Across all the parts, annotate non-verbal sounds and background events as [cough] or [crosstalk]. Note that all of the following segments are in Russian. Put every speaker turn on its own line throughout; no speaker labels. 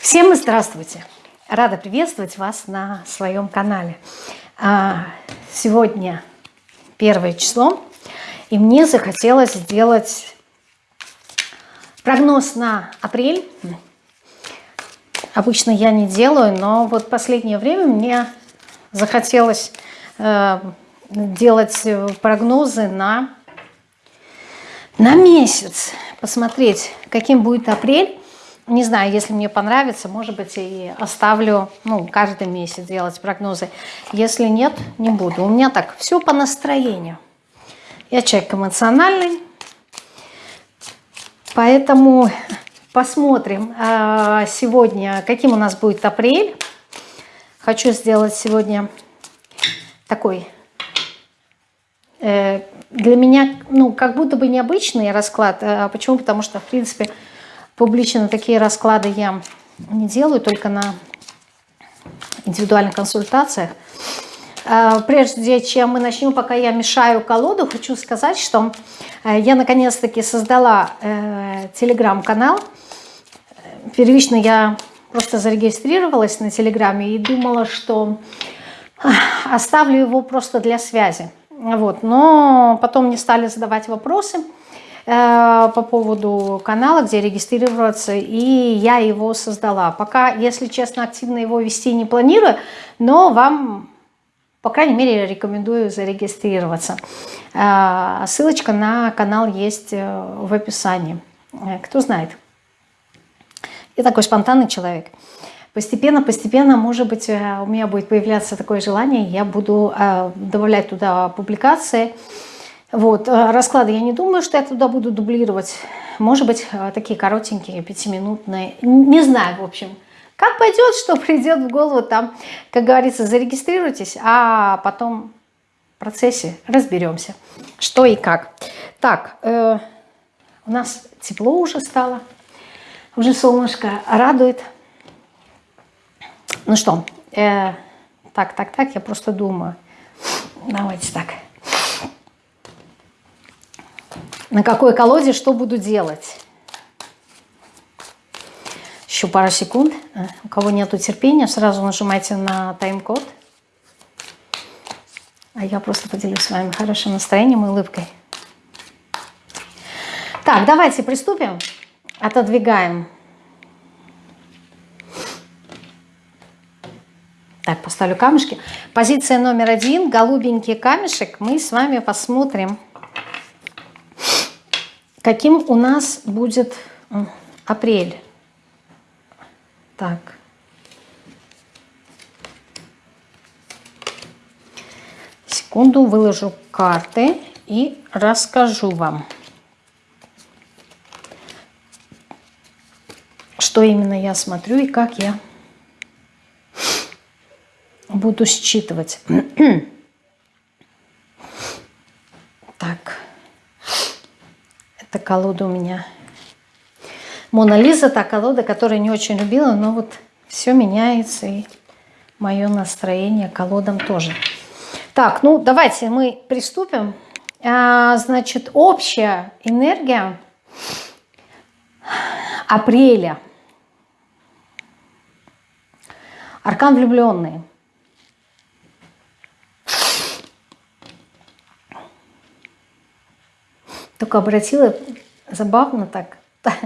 Всем здравствуйте! Рада приветствовать вас на своем канале. А, сегодня первое число, и мне захотелось сделать прогноз на апрель. Обычно я не делаю, но вот последнее время мне захотелось э, делать прогнозы на, на месяц, посмотреть, каким будет апрель. Не знаю, если мне понравится, может быть, и оставлю, ну, каждый месяц делать прогнозы. Если нет, не буду. У меня так, все по настроению. Я человек эмоциональный, поэтому посмотрим а, сегодня, каким у нас будет апрель. Хочу сделать сегодня такой э, для меня, ну, как будто бы необычный расклад. А почему? Потому что, в принципе, Публично такие расклады я не делаю, только на индивидуальных консультациях. А, прежде чем мы начнем, пока я мешаю колоду, хочу сказать, что э, я наконец-таки создала э, телеграм-канал. Первично я просто зарегистрировалась на телеграме и думала, что оставлю его просто для связи. Вот. Но потом мне стали задавать вопросы – по поводу канала, где регистрироваться, и я его создала. Пока, если честно, активно его вести не планирую, но вам, по крайней мере, рекомендую зарегистрироваться. Э, ссылочка на канал есть э, в описании. Кто знает. Я такой спонтанный человек. Постепенно, постепенно, может быть, у меня будет появляться такое желание, я буду добавлять туда публикации, вот, э, расклады я не думаю, что я туда буду дублировать. Может быть, э, такие коротенькие, пятиминутные. Не знаю, в общем. Как пойдет, что придет в голову, там, как говорится, зарегистрируйтесь, а потом в процессе разберемся, что и как. Так, э, у нас тепло уже стало, уже солнышко радует. Ну что, э, так, так, так, я просто думаю. Давайте так на какой колоде что буду делать. Еще пару секунд. А, у кого нету терпения, сразу нажимайте на тайм-код. А я просто поделюсь с вами хорошим настроением и улыбкой. Так, давайте приступим. Отодвигаем. Так, поставлю камешки. Позиция номер один, голубенький камешек. Мы с вами посмотрим Каким у нас будет апрель? Так. Секунду, выложу карты и расскажу вам, что именно я смотрю и как я буду считывать. [clears throat] Это колода у меня. Мона Лиза, та колода, которую не очень любила, но вот все меняется, и мое настроение колодам тоже. Так, ну давайте мы приступим. А, значит, общая энергия апреля. Аркан влюбленные. Только обратила, забавно так, [laughs]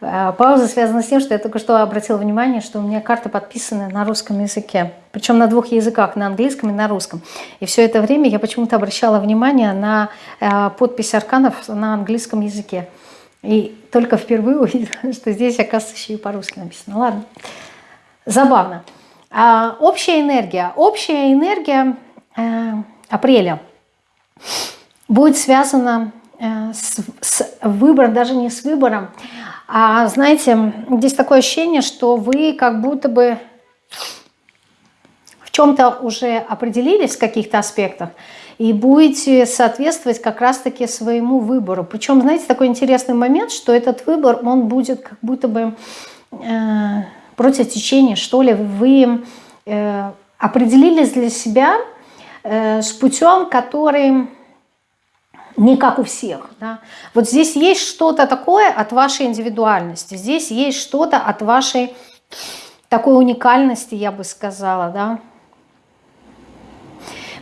Пауза связана с тем, что я только что обратила внимание, что у меня карты подписаны на русском языке. Причем на двух языках, на английском и на русском. И все это время я почему-то обращала внимание на а, подпись арканов на английском языке. И только впервые [laughs] увидела, что здесь, оказывается, еще и по-русски написано. Ладно, забавно. А, общая энергия. Общая энергия э, апреля будет связана Э, с, с выбором, даже не с выбором, а знаете, здесь такое ощущение, что вы как будто бы в чем-то уже определились в каких-то аспектах и будете соответствовать как раз-таки своему выбору. Причем, знаете, такой интересный момент, что этот выбор, он будет как будто бы э, против течения, что ли. Вы э, определились для себя э, с путем, который не как у всех. Да? Вот здесь есть что-то такое от вашей индивидуальности, здесь есть что-то от вашей такой уникальности, я бы сказала, да.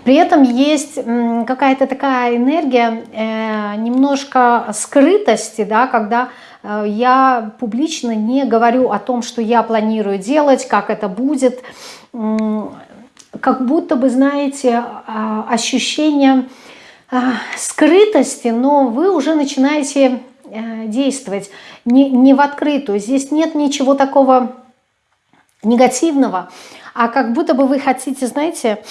При этом есть какая-то такая энергия э, немножко скрытости, да, когда э, я публично не говорю о том, что я планирую делать, как это будет. Как будто бы, знаете, а, ощущение скрытости, но вы уже начинаете э, действовать не, не в открытую. Здесь нет ничего такого негативного, а как будто бы вы хотите, знаете,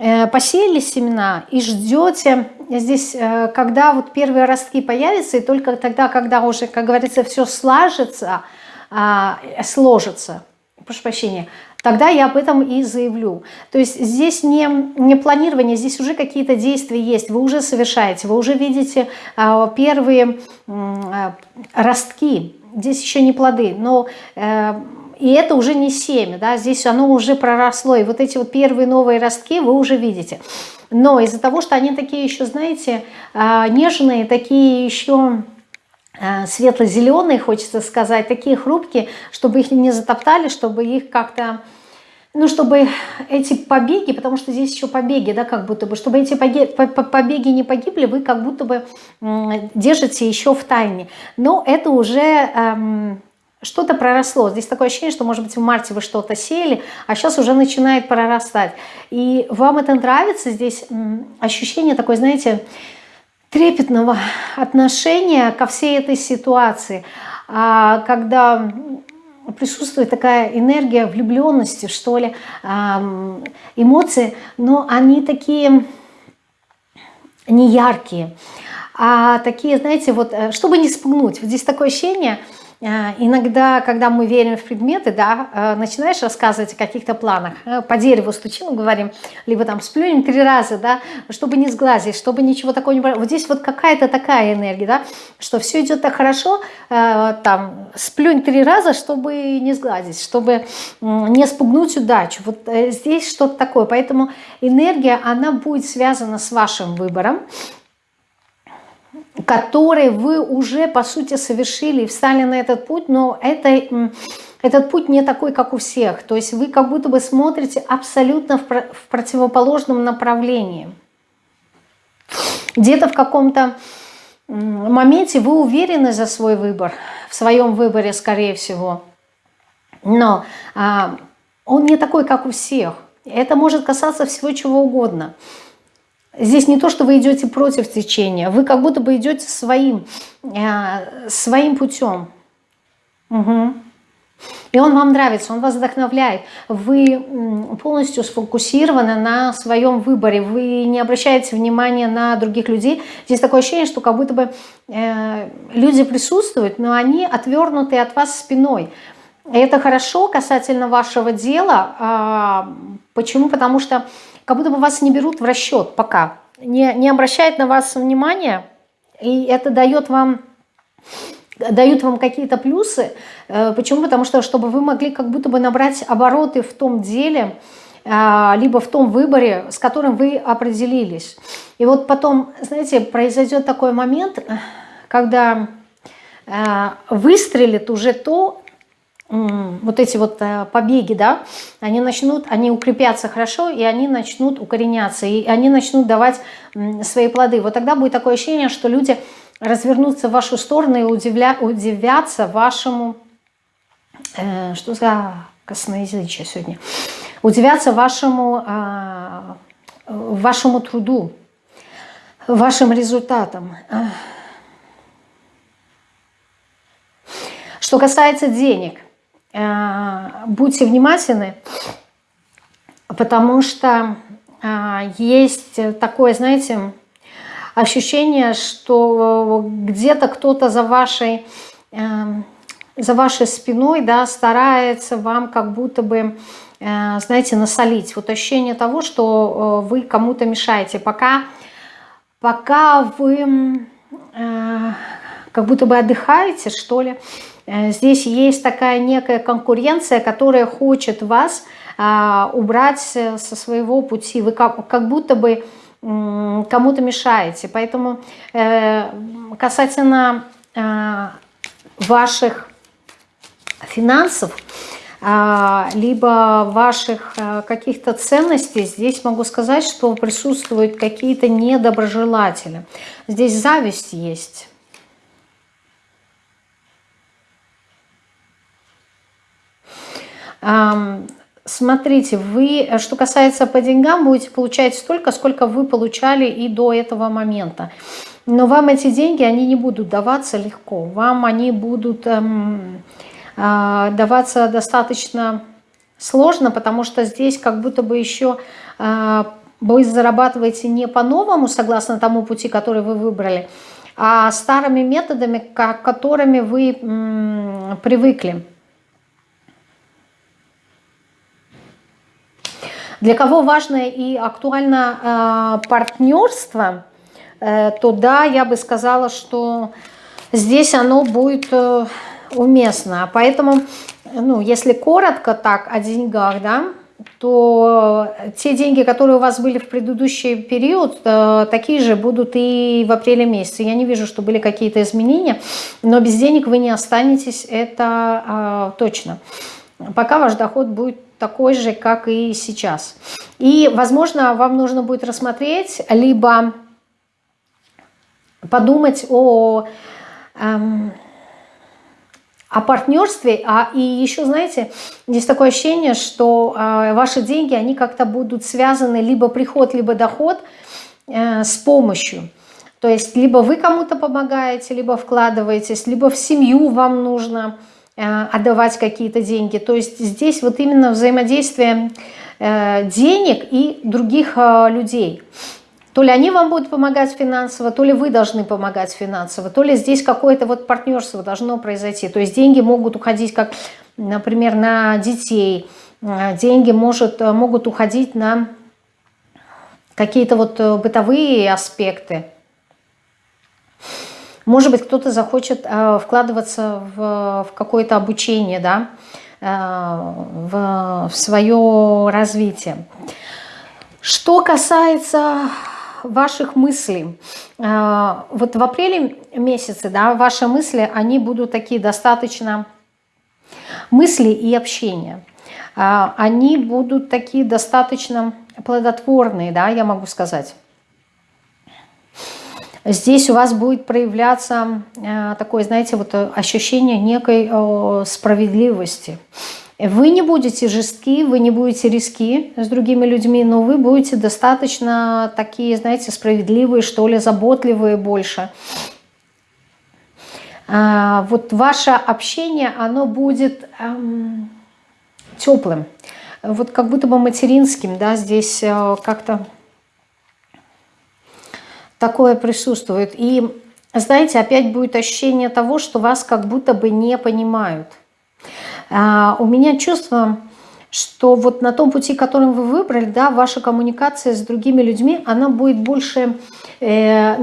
Э, посеяли семена и ждете. Здесь, э, когда вот первые ростки появятся, и только тогда, когда уже, как говорится, все сложится, а, сложится, прошу прощения, тогда я об этом и заявлю. То есть здесь не, не планирование, здесь уже какие-то действия есть, вы уже совершаете, вы уже видите а, первые а, ростки, здесь еще не плоды, но э, и это уже не семя, да, здесь оно уже проросло, и вот эти вот первые новые ростки вы уже видите. Но из-за того, что они такие еще, знаете, а, нежные, такие еще светло-зеленые, хочется сказать, такие хрупкие, чтобы их не затоптали, чтобы их как-то, ну, чтобы эти побеги, потому что здесь еще побеги, да, как будто бы, чтобы эти побеги не погибли, вы как будто бы держите еще в тайне. Но это уже эм, что-то проросло. Здесь такое ощущение, что, может быть, в марте вы что-то сеяли, а сейчас уже начинает прорастать. И вам это нравится, здесь ощущение такое, знаете, трепетного отношения ко всей этой ситуации, а, когда присутствует такая энергия влюбленности, что ли, эмоции, но они такие неяркие, а такие, знаете, вот, э, чтобы не спугнуть, вот здесь такое ощущение – иногда, когда мы верим в предметы, да, э, начинаешь рассказывать о каких-то планах, э, по дереву стучим, говорим, либо там сплюнем три раза, да, чтобы не сглазить, чтобы ничего такого не... Вот здесь вот какая-то такая энергия, да, что все идет так хорошо, там, сплюнь три раза, чтобы не сглазить, чтобы не спугнуть удачу. Вот здесь что-то такое. Поэтому энергия, она будет связана с вашим выбором, который вы уже, по сути, совершили и встали на этот путь, но это, этот путь не такой, как у всех. То есть вы как будто бы смотрите абсолютно в, в противоположном направлении. Где-то в каком-то моменте вы уверены за свой выбор, в своем выборе, скорее всего. Но а, он не такой, как у всех. Это может касаться всего чего угодно. Здесь не то, что вы идете против течения, вы как будто бы идете своим, э, своим путем. Угу. И он вам нравится, он вас вдохновляет. Вы полностью сфокусированы на своем выборе. Вы не обращаете внимания на других людей. Здесь такое ощущение, что как будто бы э, люди присутствуют, но они отвернуты от вас спиной. Это хорошо касательно вашего дела. А, почему? Потому что как будто бы вас не берут в расчет пока, не, не обращают на вас внимания, и это дает вам дают вам какие-то плюсы. Э, почему? Потому что, чтобы вы могли как будто бы набрать обороты в том деле, э, либо в том выборе, с которым вы определились. И вот потом, знаете, произойдет такой момент, когда э, выстрелит уже то, вот эти вот э, побеги, да, они начнут, они укрепятся хорошо, и они начнут укореняться, и они начнут давать свои плоды. Вот тогда будет такое ощущение, что люди развернутся в вашу сторону и удивля, удивятся вашему, э, что за косноязычие сегодня, удивятся вашему, э, вашему труду, вашим результатам. Что касается денег – будьте внимательны, потому что э, есть такое, знаете, ощущение, что где-то кто-то за вашей, э, за вашей спиной да, старается вам как будто бы, знаете, насолить. Вот ощущение того, что вы кому-то мешаете. Пока, пока вы как будто бы отдыхаете, что ли, Э, здесь есть такая некая конкуренция, которая хочет вас а, убрать со своего пути. Вы как, будто бы кому-то мешаете. Поэтому э, касательно э, ваших финансов, а, либо ваших а, каких-то ценностей, здесь могу сказать, что присутствуют какие-то недоброжелатели. Здесь зависть есть. Смотрите, вы, что касается по деньгам, будете получать столько, сколько вы получали и до этого момента. Но вам эти деньги, они не будут даваться легко. Вам они будут эм, э, даваться достаточно сложно, потому что здесь как будто бы еще э, вы зарабатываете не по-новому, согласно тому пути, который вы выбрали, а старыми методами, к которыми вы м, привыкли. Для кого важно и актуально э, партнерство, э, то да, я бы сказала, что здесь оно будет э, уместно. Поэтому, ну, если коротко так о деньгах, да, то те деньги, которые у вас были в предыдущий период, э, такие же будут и в апреле месяце. Я не вижу, что были какие-то изменения, но без денег вы не останетесь, это э, точно. Пока ваш доход будет такой же, как и сейчас. И, возможно, вам нужно будет рассмотреть, либо подумать о, эм, о партнерстве. А, и еще, знаете, здесь такое ощущение, что э, ваши деньги, они как-то будут связаны либо приход, либо доход э, с помощью. То есть либо вы кому-то помогаете, либо вкладываетесь, либо в семью вам нужно отдавать какие-то деньги. То есть здесь вот именно взаимодействие э, денег и других э, людей. То ли они вам будут помогать финансово, то ли вы должны помогать финансово, то ли здесь какое-то вот партнерство должно произойти. То есть деньги могут уходить, как, например, на детей, деньги может, могут уходить на какие-то вот бытовые аспекты. Может быть, кто-то захочет э, вкладываться в, в какое-то обучение, да, э, в, в свое развитие. Что касается ваших мыслей, э, вот в апреле месяце, да, ваши мысли, они будут такие достаточно, мысли и общение, они будут такие достаточно плодотворные, да, я могу сказать. Здесь у вас будет проявляться э, такое, знаете, вот э, ощущение некой э, справедливости. Вы не будете жестки, вы не будете риски с другими людьми, но вы будете достаточно такие, знаете, справедливые, что ли, заботливые больше. А, вот ваше общение, оно будет эм, теплым, вот как будто бы материнским, да, здесь как-то такое присутствует. И, знаете, опять будет ощущение того, что вас как будто бы не понимают. А, у меня чувство, что вот на том пути, которым вы выбрали, да, ваша коммуникация с другими людьми, она будет больше э.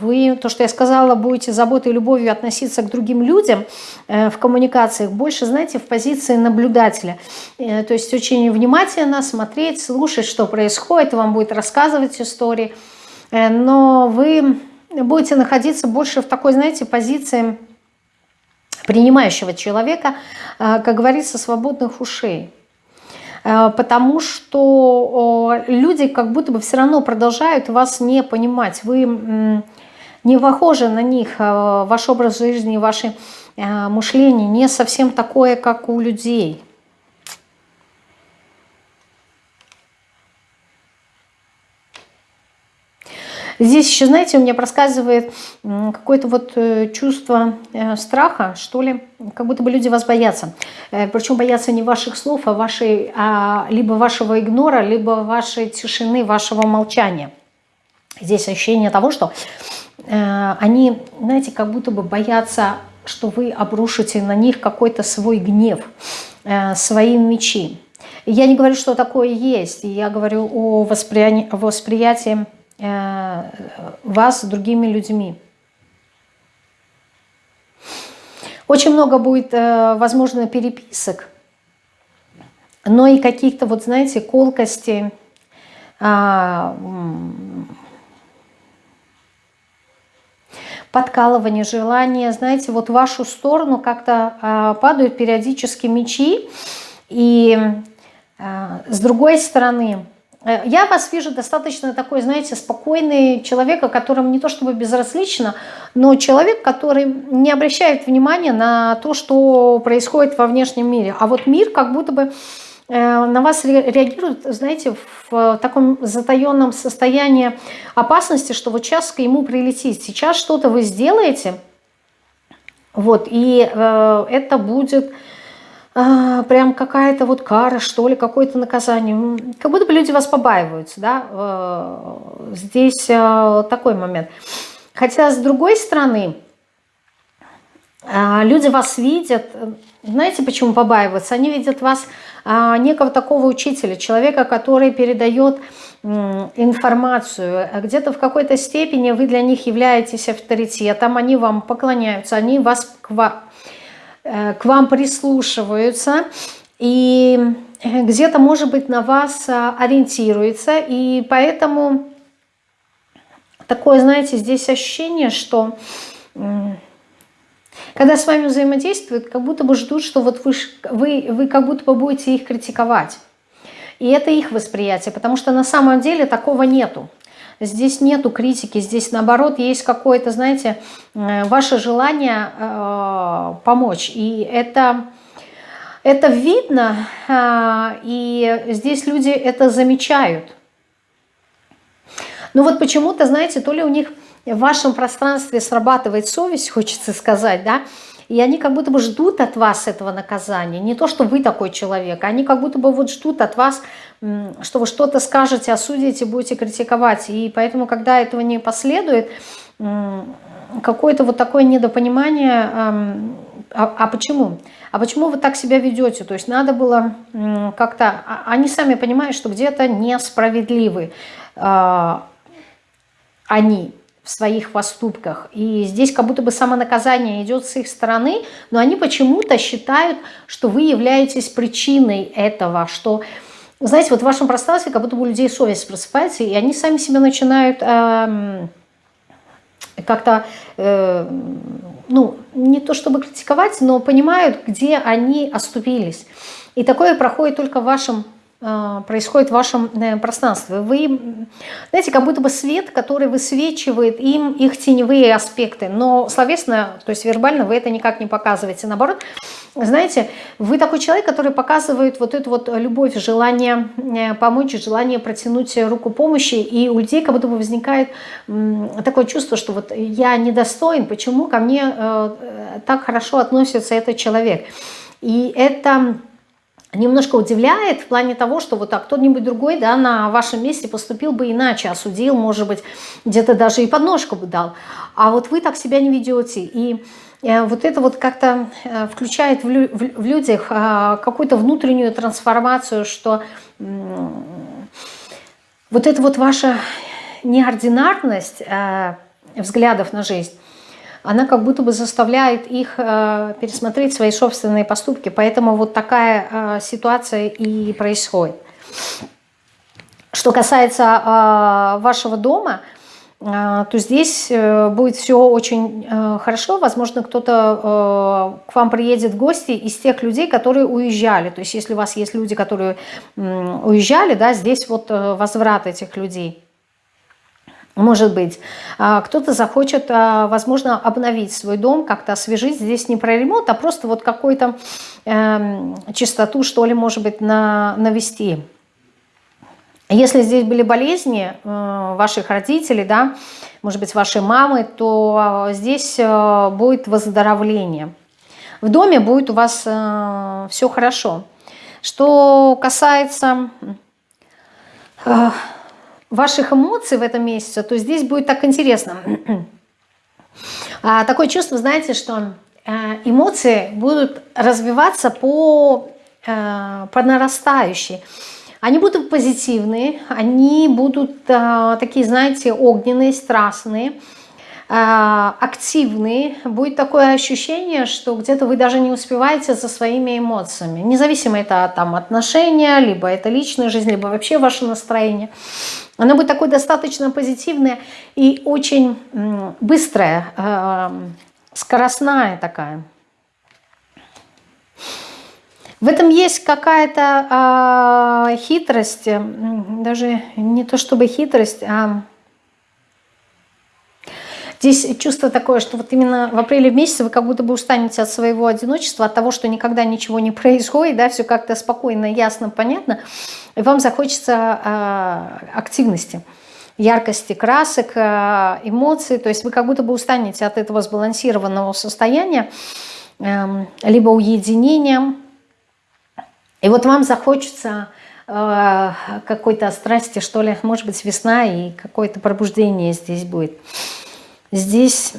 Вы, то, что я сказала, будете заботой и любовью относиться к другим людям э, в коммуникациях, больше, знаете, в позиции наблюдателя. Э, то есть очень внимательно смотреть, слушать, что происходит, вам будет рассказывать истории – но вы будете находиться больше в такой, знаете, позиции принимающего человека, э, как говорится, свободных ушей. Э, потому что люди как будто бы все равно продолжают вас не понимать. Вы не похожи на них, ваш образ жизни, ваше мышление не совсем такое, как у людей. Здесь еще, знаете, у меня проскальзывает какое-то вот э, чувство э, страха, что ли, как будто бы люди вас боятся. Э, Причем боятся не ваших слов, а, вашей, а либо вашего игнора, либо вашей тишины, вашего молчания. Здесь ощущение того, что они, знаете, как будто бы боятся, что вы обрушите на них какой-то свой гнев, свои мечи. Я не говорю, что такое есть, я говорю о восприятии, восприятии Э, вас другими людьми. Очень много будет, э, возможно, переписок, но и каких-то, вот знаете, колкостей, а, подкалывание, желание, знаете, вот в вашу сторону как-то э, падают периодически мечи. И э, с другой стороны, я вас вижу достаточно такой, знаете, спокойный человек, о котором не то чтобы безразлично, но человек, который не обращает внимания на то, что происходит во внешнем мире. А вот мир как будто бы Э, на вас реагирует, знаете, в таком затаенном состоянии опасности, что вот сейчас к ему прилетит. Сейчас что-то вы сделаете, вот, и э, это будет э, прям какая-то вот кара, что ли, какое-то наказание. Как будто бы люди вас побаиваются, да, э, здесь э, такой момент. Хотя, с другой стороны, э, люди вас видят, знаете, почему побаиваются? Они видят вас а, некого такого учителя, человека, который передает информацию. Где-то в какой-то степени вы для них являетесь авторитетом, они вам поклоняются, они вас к к вам прислушиваются. И где-то, может быть, на вас а, ориентируется. И поэтому такое, знаете, здесь ощущение, что когда с вами взаимодействуют, как будто бы ждут, что вот вы, вы, вы как будто бы будете их критиковать. И это их восприятие, потому что на самом деле такого нету. Здесь нету критики, здесь наоборот есть какое-то, знаете, э, ваше желание э, помочь. И это, это видно, э, и здесь люди это замечают. Но вот почему-то, знаете, то ли у них в вашем пространстве срабатывает совесть, хочется сказать, да, и они как будто бы ждут от вас этого наказания. Не то, что вы такой человек, они как будто бы вот ждут от вас, что вы что-то скажете, осудите, будете критиковать. И поэтому, когда этого не последует, какое-то вот такое недопонимание, а, а почему? А почему вы так себя ведете? То есть надо было как-то... А, они сами понимают, что где-то несправедливы а, они в своих поступках. И здесь как будто бы самонаказание идет с их стороны, но они почему-то считают, что вы являетесь причиной этого, что, знаете, вот в вашем пространстве как будто бы у людей совесть просыпается, и они сами себя начинают э, как-то, э, ну, не то чтобы критиковать, но понимают, где они оступились. И такое проходит только в вашем происходит в вашем э, пространстве. Вы, знаете, как будто бы свет, который высвечивает им их теневые аспекты, но словесно, то есть вербально вы это никак не показываете. Наоборот, знаете, вы такой человек, который показывает вот эту вот любовь, желание э, помочь, желание протянуть руку помощи, и у людей как будто бы возникает такое чувство, что вот я недостоин, почему ко мне э, так хорошо относится этот человек. И это немножко удивляет в плане того, что вот так кто-нибудь другой да, на вашем месте поступил бы иначе, осудил, может быть, где-то даже и подножку бы дал. А вот вы так себя не ведете. И э, вот это вот как-то э, включает в, лю в людях э, какую-то внутреннюю трансформацию, что вот эта вот ваша неординарность взглядов на жизнь, она как будто бы заставляет их э, пересмотреть свои собственные поступки. Поэтому вот такая э, ситуация и происходит. Что касается э, вашего дома, то здесь будет все очень хорошо. Возможно, кто-то к вам приедет в гости из тех людей, которые уезжали. То есть если у вас есть люди, которые уезжали, да, здесь вот возврат этих людей. Может быть, а, кто-то захочет, а, возможно, обновить свой дом, как-то освежить. Здесь не про ремонт, а просто вот какую-то э, чистоту, что ли, может быть, на, навести. Если здесь были болезни э, ваших родителей, да, может быть, вашей мамы, то здесь э, будет выздоровление. В доме будет у вас э, все хорошо. Что касается... Э, ваших эмоций в этом месяце, то здесь будет так интересно. А, такое чувство, знаете, что э, эмоции будут развиваться по, э, по нарастающей. Они будут позитивные, они будут э, такие, знаете, огненные, страстные. А, активный, будет такое ощущение, что где-то вы даже не успеваете за своими эмоциями. Независимо это там отношения, либо это личная жизнь, либо вообще ваше настроение. Оно будет такое достаточно позитивное и очень быстрое, а, скоростная такая. В этом есть какая-то э, хитрость, даже не то чтобы хитрость, а Здесь чувство такое, что вот именно в апреле месяце вы как будто бы устанете от своего одиночества, от того, что никогда ничего не [laughs] происходит, да, все как-то спокойно, ясно, понятно, и вам захочется э, активности яркости красок, э, эмоций, то есть вы как будто бы устанете от этого сбалансированного состояния, э, либо уединения, и вот вам захочется э, какой-то страсти, что ли, может быть, весна, и какое-то пробуждение здесь будет здесь...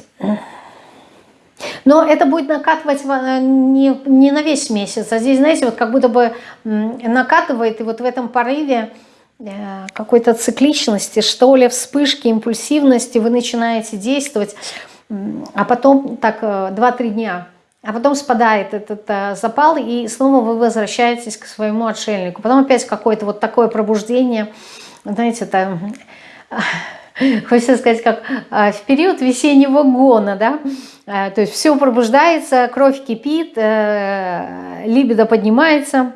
Но это будет накатывать э, не, не на весь месяц, а здесь, знаете, вот как будто бы накатывает, и вот в этом порыве э, какой-то цикличности, что ли, вспышки, импульсивности, вы начинаете действовать, а потом так 2-3 э, дня, а потом спадает этот запал, и снова вы возвращаетесь к своему отшельнику. Потом опять какое-то вот такое пробуждение, знаете, это [laughs] хочется сказать, как а, в период весеннего гона, да, а, то есть все пробуждается, кровь кипит, э, либидо поднимается,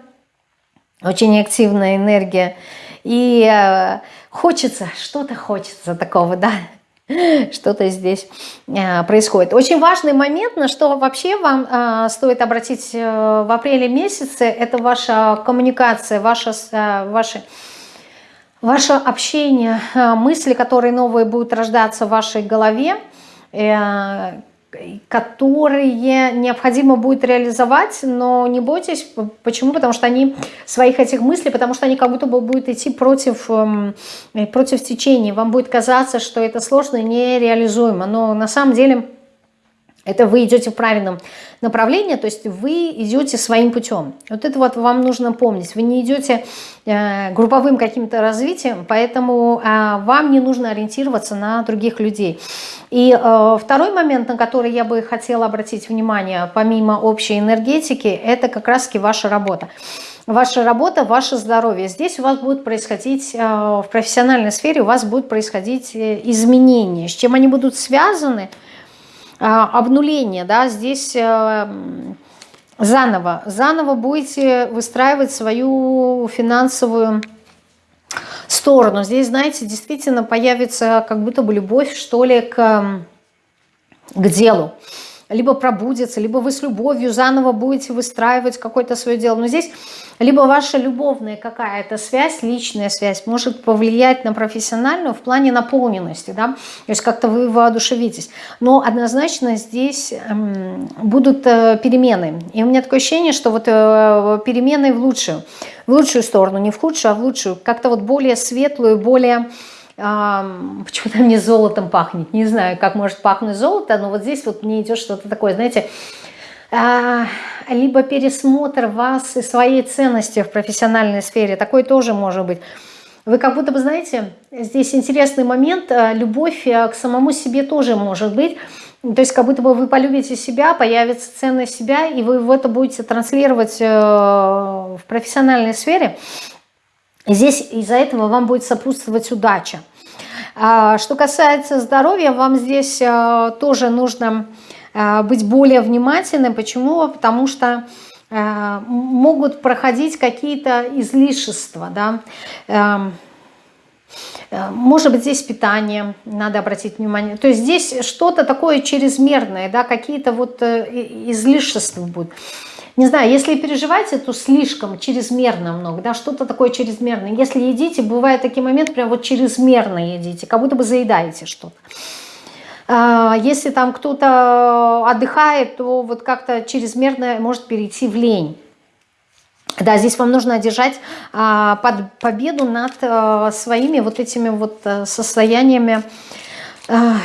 очень активная энергия, и э, хочется, что-то хочется такого, да, [laughs] что-то здесь э, происходит. Очень важный момент, на что вообще вам стоит обратить в апреле месяце, это ваша коммуникация, ваша, ваши Ваше общение, э, мысли, которые новые будут рождаться в вашей голове, э, которые необходимо будет реализовать, но не бойтесь. Почему? Потому что они своих этих мыслей, потому что они как будто бы будут идти против, эм, против течения. Вам будет казаться, что это сложно и нереализуемо. Но на самом деле это вы идете в правильном направлении, то есть вы идете своим путем. Вот это вот вам нужно помнить. Вы не идете э, групповым каким-то развитием, поэтому э, вам не нужно ориентироваться на других людей. И э, второй момент, на который я бы хотела обратить внимание, помимо общей энергетики, это как раз-таки ваша работа. Ваша работа, ваше здоровье. Здесь у вас будет происходить, э, в профессиональной сфере у вас будут происходить э, изменения. С чем они будут связаны – обнуление, да, здесь э, заново, заново будете выстраивать свою финансовую сторону. Здесь, знаете, действительно появится как будто бы любовь, что ли, к, к делу либо пробудется, либо вы с любовью заново будете выстраивать какое-то свое дело. Но здесь либо ваша любовная какая-то связь, личная связь может повлиять на профессиональную в плане наполненности, да, то есть как-то вы воодушевитесь. Но однозначно здесь эм, будут э, перемены. И у меня такое ощущение, что вот э, перемены в лучшую, в лучшую сторону, не в худшую, а в лучшую, как-то вот более светлую, более [laughs] почему-то мне золотом пахнет. Не знаю, как может пахнуть золото, но вот здесь вот мне идет что-то такое, знаете, а, либо пересмотр вас и своей ценности в профессиональной сфере. Такой тоже может быть. Вы как будто бы, знаете, здесь интересный момент, а, любовь а, к самому себе тоже может быть. То есть как будто бы вы полюбите себя, появится ценность себя, и вы в это будете транслировать э, в профессиональной сфере. Здесь из-за этого вам будет сопутствовать удача. А, что касается здоровья, вам здесь а, тоже нужно а, быть более внимательным. Почему? Потому что могут проходить какие-то излишества. Да? Эм, э, может быть, здесь питание, надо обратить внимание. То есть здесь что-то такое чрезмерное, да, какие-то вот э, излишества будут не знаю, если переживаете, то слишком, чрезмерно много, да, что-то такое чрезмерное. Если едите, бывает такие моменты, прям вот чрезмерно едите, как будто бы заедаете что-то. А, если там кто-то отдыхает, то вот как-то чрезмерно может перейти в лень. Да, здесь вам нужно одержать а, под победу над а, своими вот этими вот а, состояниями а,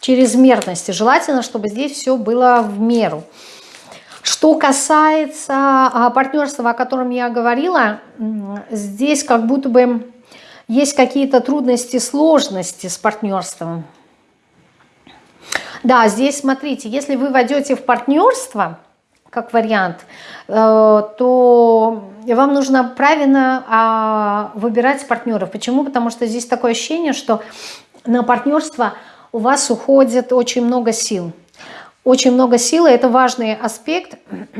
чрезмерности. Желательно, чтобы здесь все было в меру. Что касается а, партнерства, о котором я говорила, здесь как будто бы есть какие-то трудности, сложности с партнерством. Да, здесь смотрите, если вы войдете в партнерство, как вариант, э, то вам нужно правильно а, выбирать партнеров. Почему? Потому что здесь такое ощущение, что на партнерство у вас уходит очень много сил. Очень много сил, и это важный аспект [clears throat]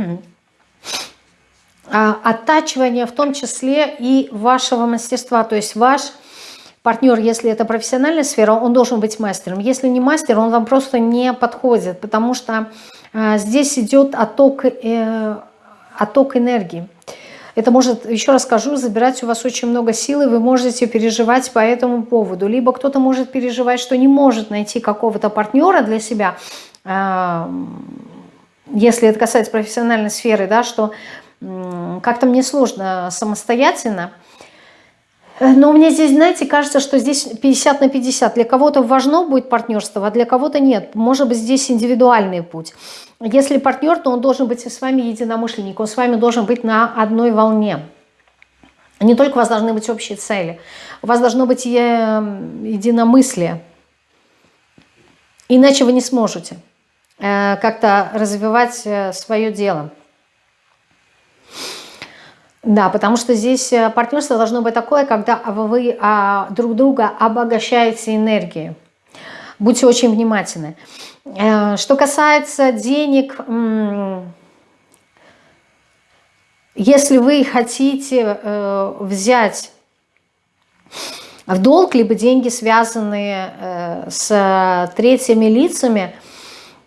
а, оттачивания в том числе и вашего мастерства. То есть ваш партнер, если это профессиональная сфера, он должен быть мастером. Если не мастер, он вам просто не подходит, потому что э, здесь идет отток, э, отток энергии. Это может, еще раз скажу, забирать у вас очень много сил, и вы можете переживать по этому поводу. Либо кто-то может переживать, что не может найти какого-то партнера для себя, если это касается профессиональной сферы, да, что как-то мне сложно самостоятельно. Но мне здесь, знаете, кажется, что здесь 50 на 50. Для кого-то важно будет партнерство, а для кого-то нет. Может быть, здесь индивидуальный путь. Если партнер, то он должен быть с вами единомышленник, он с вами должен быть на одной волне. Не только у вас должны быть общие цели, у вас должно быть единомыслие. Иначе вы не сможете э, как-то развивать э, свое дело. Да, потому что здесь э, партнерство должно быть такое, когда вы а, друг друга обогащаете энергией. Будьте очень внимательны. Э, что касается денег, если вы хотите э, взять в долг, либо деньги, связанные с третьими лицами – Э,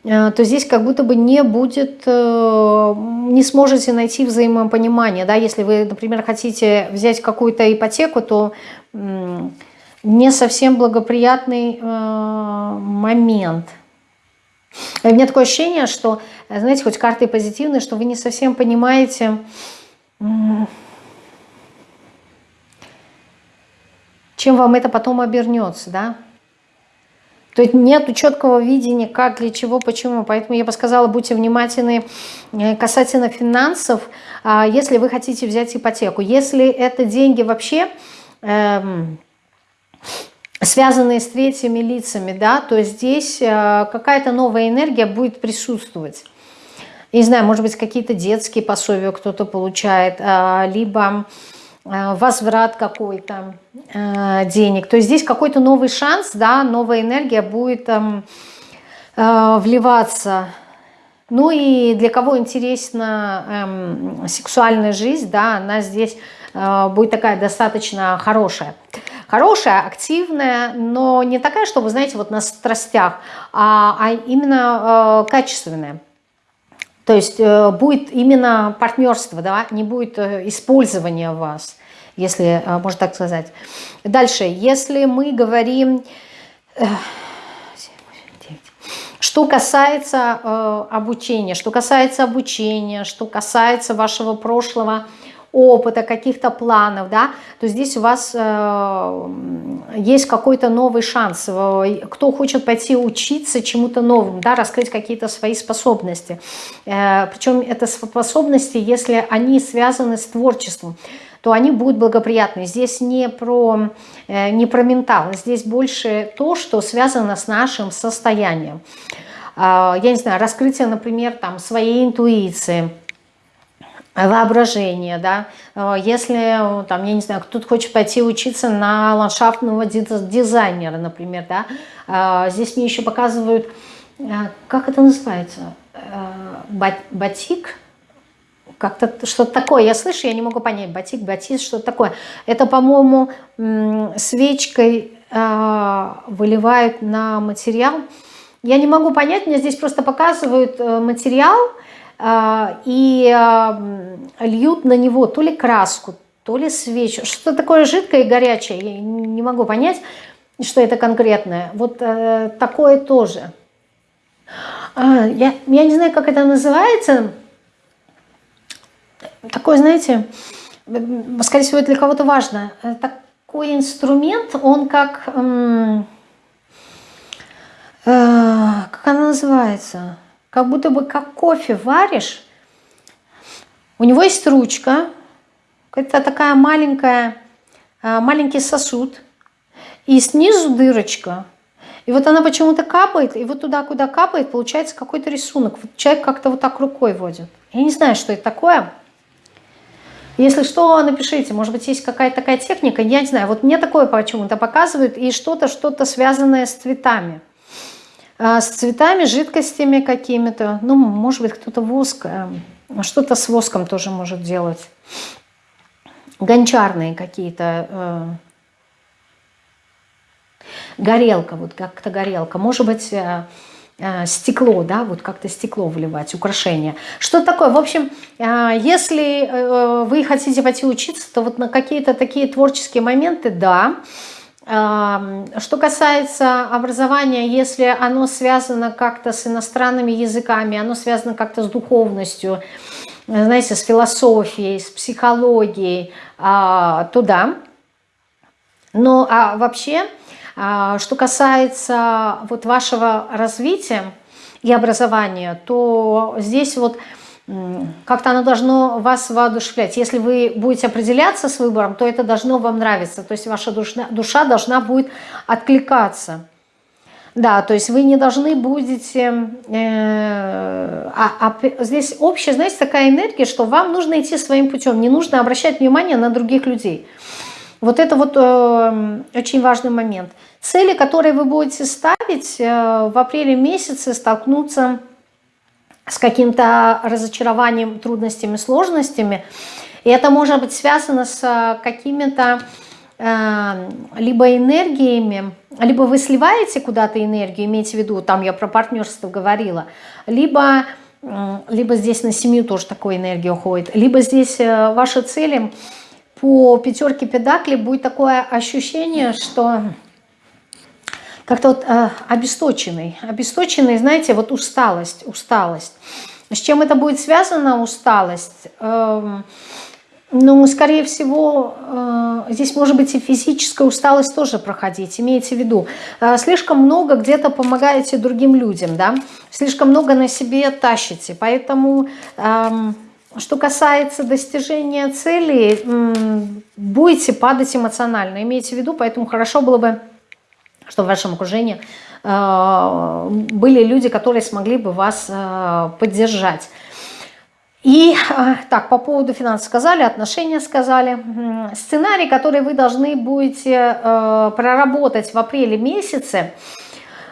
то здесь как будто бы не будет, э, не сможете найти взаимопонимание. Да? Если вы, например, хотите взять какую-то ипотеку, то не совсем благоприятный э, момент. у меня такое ощущение, что, знаете, хоть карты позитивные, что вы не совсем понимаете, чем вам это потом обернется, да? То есть нет четкого видения, как, для чего, почему. Поэтому я бы сказала, будьте внимательны э, касательно финансов, а, если вы хотите взять ипотеку. Если это деньги вообще эм, связанные с третьими лицами, да, то здесь э, какая-то новая энергия будет присутствовать. Не знаю, может быть, какие-то детские пособия кто-то получает, а, либо возврат какой-то э, денег. То есть здесь какой-то новый шанс, да, новая энергия будет э, э, вливаться. Ну и для кого интересна э, сексуальная жизнь, да, она здесь э, будет такая достаточно хорошая. Хорошая, активная, но не такая, что вы знаете, вот на страстях, а, а именно э, качественная. То есть э, будет именно партнерство, да, не будет э, использования вас, если э, можно так сказать. Дальше, если мы говорим, что касается обучения, что касается обучения, что касается вашего прошлого опыта, каких-то планов, да, то здесь у вас э, есть какой-то новый шанс. Кто хочет пойти учиться чему-то новому, да, раскрыть какие-то свои способности. Э, причем это способности, если они связаны с творчеством, то они будут благоприятны. Здесь не про, э, не про ментал, здесь больше то, что связано с нашим состоянием. Э, я не знаю, раскрытие, например, там, своей интуиции – воображение, да, э, если, там, я не знаю, кто-то хочет пойти учиться на ландшафтного дизайнера, например, да, э, здесь мне еще показывают, э, как это называется, батик, как-то что-то такое, я слышу, я не могу понять, батик, батист, что-то такое. Это, по-моему, свечкой выливают на материал. Я не могу понять, мне здесь просто показывают материал, а, и а, льют на него то ли краску, то ли свечу. Что такое жидкое и горячее, я не могу понять, что это конкретное. Вот э, такое тоже. А, я, я не знаю, как это называется. Такой, знаете, скорее всего, для кого-то важно. Такой инструмент, он как... Э, как она называется? Как будто бы как кофе варишь. У него есть ручка, это такая маленькая, а, маленький сосуд, и снизу дырочка. И вот она почему-то капает, и вот туда, куда капает, получается какой-то рисунок. Вот человек как-то вот так рукой водит. Я не знаю, что это такое. Если что, напишите, может быть, есть какая-то такая техника, я не знаю. Вот мне такое почему-то показывают, и что-то, что-то связанное с цветами. А, с цветами, жидкостями какими-то. Ну, может быть, кто-то воск, что-то с воском тоже может делать. Гончарные какие-то э, горелка, вот как-то горелка, может быть, э, э, стекло, да, вот как-то стекло вливать, украшение. Что такое? В общем, если вы хотите пойти учиться, то вот на какие-то такие творческие моменты, да. Что касается образования, если оно связано как-то с иностранными языками, оно связано как-то с духовностью, знаете, с философией, с психологией, то да. Но а вообще а, что касается вот вашего развития и образования, то здесь вот как-то оно должно вас воодушевлять. Если вы будете определяться с выбором, то это должно вам нравиться. То есть ваша душа, должна будет откликаться. Да, то есть вы не должны будете... Э, а, а здесь общая, знаете, такая энергия, что вам нужно идти своим путем. Не нужно обращать внимание на других людей. Вот это вот э, очень важный момент. Цели, которые вы будете ставить э, в апреле месяце, столкнуться каким-то разочарованием, трудностями, сложностями. И это может быть связано с э, какими-то э, либо энергиями, либо вы сливаете куда-то энергию, имейте в виду, там я про партнерство говорила, либо, либо здесь на семью тоже такой энергия уходит, либо здесь э, ваши цели по пятерке педакли будет такое ощущение, что как-то вот э, обесточенный. Обесточенный, знаете, вот усталость, усталость. С чем это будет связано, усталость? Э, ну, скорее всего, э, здесь может быть и физическая усталость тоже проходить, имейте в виду. Э, слишком много где-то помогаете другим людям, да, слишком много на себе тащите, поэтому... Э, что касается достижения цели, будете падать эмоционально, имейте в виду, поэтому хорошо было бы что в вашем окружении э, были люди, которые смогли бы вас э, поддержать. И э, так, по поводу финансов сказали, отношения сказали. Сценарий, который вы должны будете проработать в апреле месяце,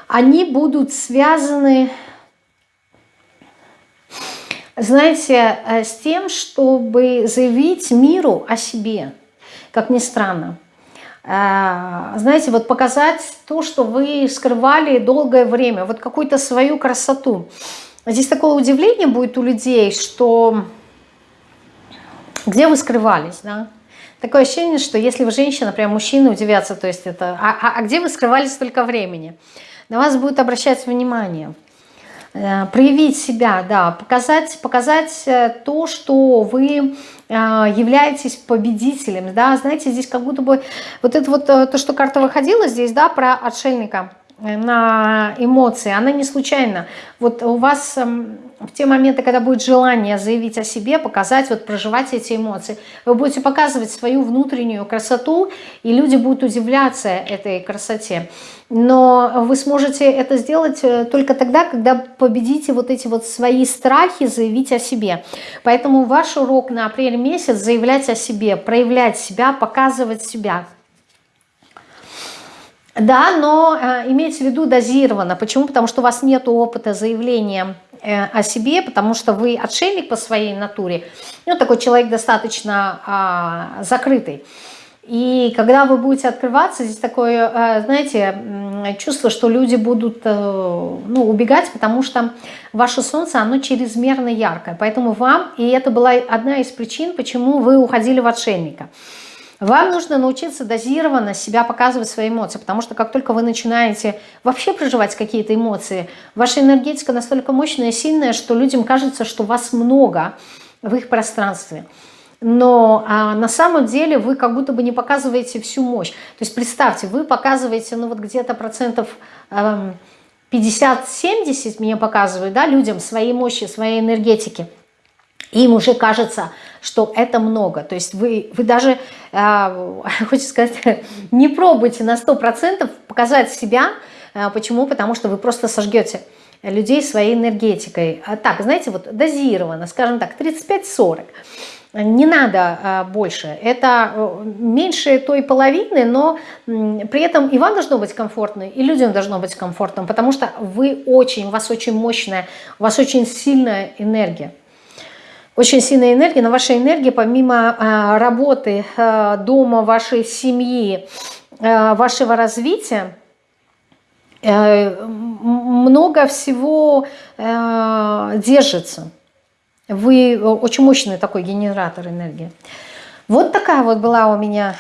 они будут связаны, знаете, с тем, чтобы заявить миру о себе, как ни странно. Э, знаете, вот показать то, что вы скрывали долгое время, вот какую-то свою красоту. Здесь такое удивление будет у людей, что где вы скрывались, да? Такое ощущение, что если вы женщина, прям мужчины удивятся, то есть это, а, а, а где вы скрывались столько времени? На вас будет обращать внимание. Э, проявить себя, да, показать, показать э, то, что вы э, являетесь победителем, да, знаете, здесь как будто бы вот это вот то, что карта выходила здесь, да, про отшельника на эмоции, она не случайно. Вот у вас эм, в те моменты, когда будет желание заявить о себе, показать, вот проживать эти эмоции, вы будете показывать свою внутреннюю красоту, и люди будут удивляться этой красоте. Но вы сможете это сделать э, только тогда, когда победите вот эти вот свои страхи заявить о себе. Поэтому ваш урок на апрель месяц заявлять о себе, проявлять себя, показывать себя. Да, но э, имейте в виду дозированно. Почему? Потому что у вас нет опыта заявления э, о себе, потому что вы отшельник по своей натуре. Ну, такой человек достаточно э, закрытый. И когда вы будете открываться, здесь такое, э, знаете, чувство, что люди будут э, ну, убегать, потому что ваше солнце, оно чрезмерно яркое. Поэтому вам, и это была одна из причин, почему вы уходили в отшельника. Вам нужно научиться дозированно себя показывать свои эмоции, потому что как только вы начинаете вообще проживать какие-то эмоции, ваша энергетика настолько мощная и сильная, что людям кажется, что вас много в их пространстве но а, на самом деле вы как будто бы не показываете всю мощь. То есть представьте, вы показываете, ну вот где-то процентов э, 50-70, мне показывают, да, людям своей мощи, своей энергетики. Им уже кажется, что это много. То есть вы, вы даже, э, [laughs] хочется сказать, [laughs] не пробуйте на 100% показать себя, Почему? Потому что вы просто сожгете людей своей энергетикой. А так, знаете, вот дозированно, скажем так, 35-40. Не надо а, больше. Это э, меньше той половины, но при этом и вам должно быть комфортно, и людям должно быть комфортно, потому что вы очень, у вас очень мощная, у вас очень сильная энергия. Очень сильная энергия, но ваша энергия помимо а, работы, а, дома, вашей семьи, вашего развития, э, много всего э, держится. Вы очень мощный такой генератор энергии. Вот такая вот была у меня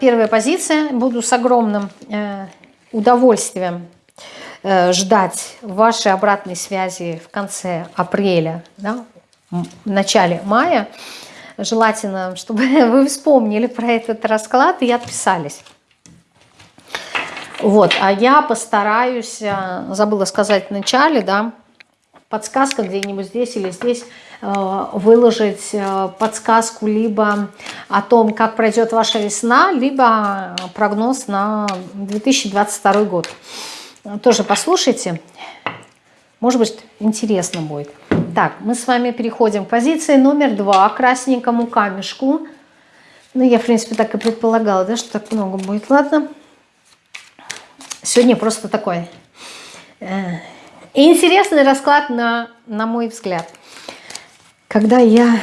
первая позиция. Буду с огромным э, удовольствием ждать вашей обратной связи в конце апреля, да, в начале мая. Желательно, чтобы [laughs] вы вспомнили про этот расклад и отписались. Вот, а я постараюсь, э, забыла сказать в начале, да, подсказка где-нибудь здесь или здесь, э, выложить э, подсказку либо о том, как пройдет ваша весна, либо прогноз на 2022 год. Тоже послушайте, может быть, интересно будет. Так, мы с вами переходим к позиции номер два, красненькому камешку. Ну, я, в принципе, так и предполагала, да, что так много будет. Ладно. Сегодня просто такой э, интересный расклад, на, на мой взгляд. Когда я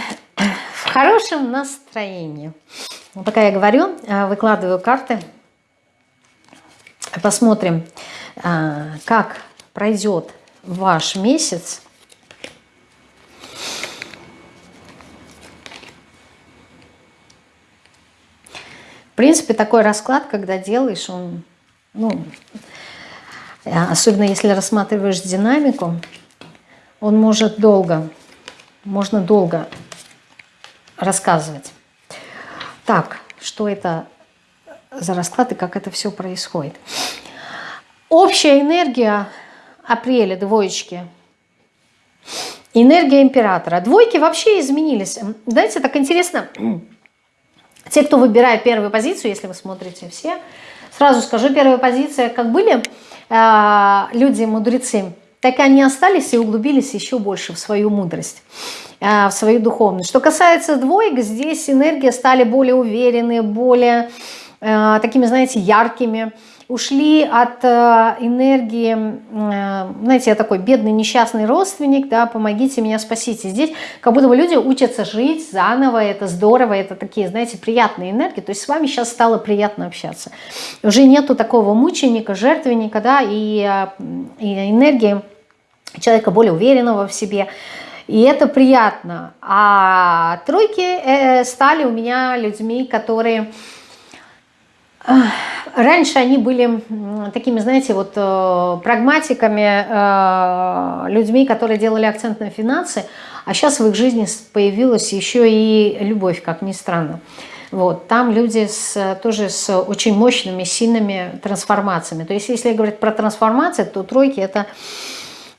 в хорошем настроении. Вот пока я говорю, э, выкладываю карты. Посмотрим, э, как пройдет ваш месяц. Принципе, такой расклад, когда делаешь, он ну, особенно если рассматриваешь динамику, он может долго, можно долго рассказывать. Так, что это за расклад и как это все происходит. Общая энергия апреля, двоечки. Энергия императора. Двойки вообще изменились. Знаете, так интересно. Те, кто выбирает первую позицию, если вы смотрите все, Сразу скажу, первая позиция, как были э, люди-мудрецы, так и они остались и углубились еще больше в свою мудрость, э, в свою духовность. Что касается двоек, здесь энергии стали более уверенные, более такими, знаете, яркими, ушли от э, энергии, э, знаете, я такой бедный несчастный родственник, да, помогите меня, спасите. Здесь как будто бы люди учатся жить заново, это здорово, это такие, знаете, приятные энергии, то есть с вами сейчас стало приятно общаться. Уже нету такого мученика, жертвенника, да, и, э, и энергии человека более уверенного в себе, и это приятно. А тройки стали у меня людьми, которые Раньше они были такими, знаете, вот э, прагматиками, э, людьми, которые делали акцент на финансы, а сейчас в их жизни появилась еще и любовь, как ни странно. Вот, там люди с, тоже с очень мощными, сильными трансформациями. То есть, если говорить про трансформации, то тройки – это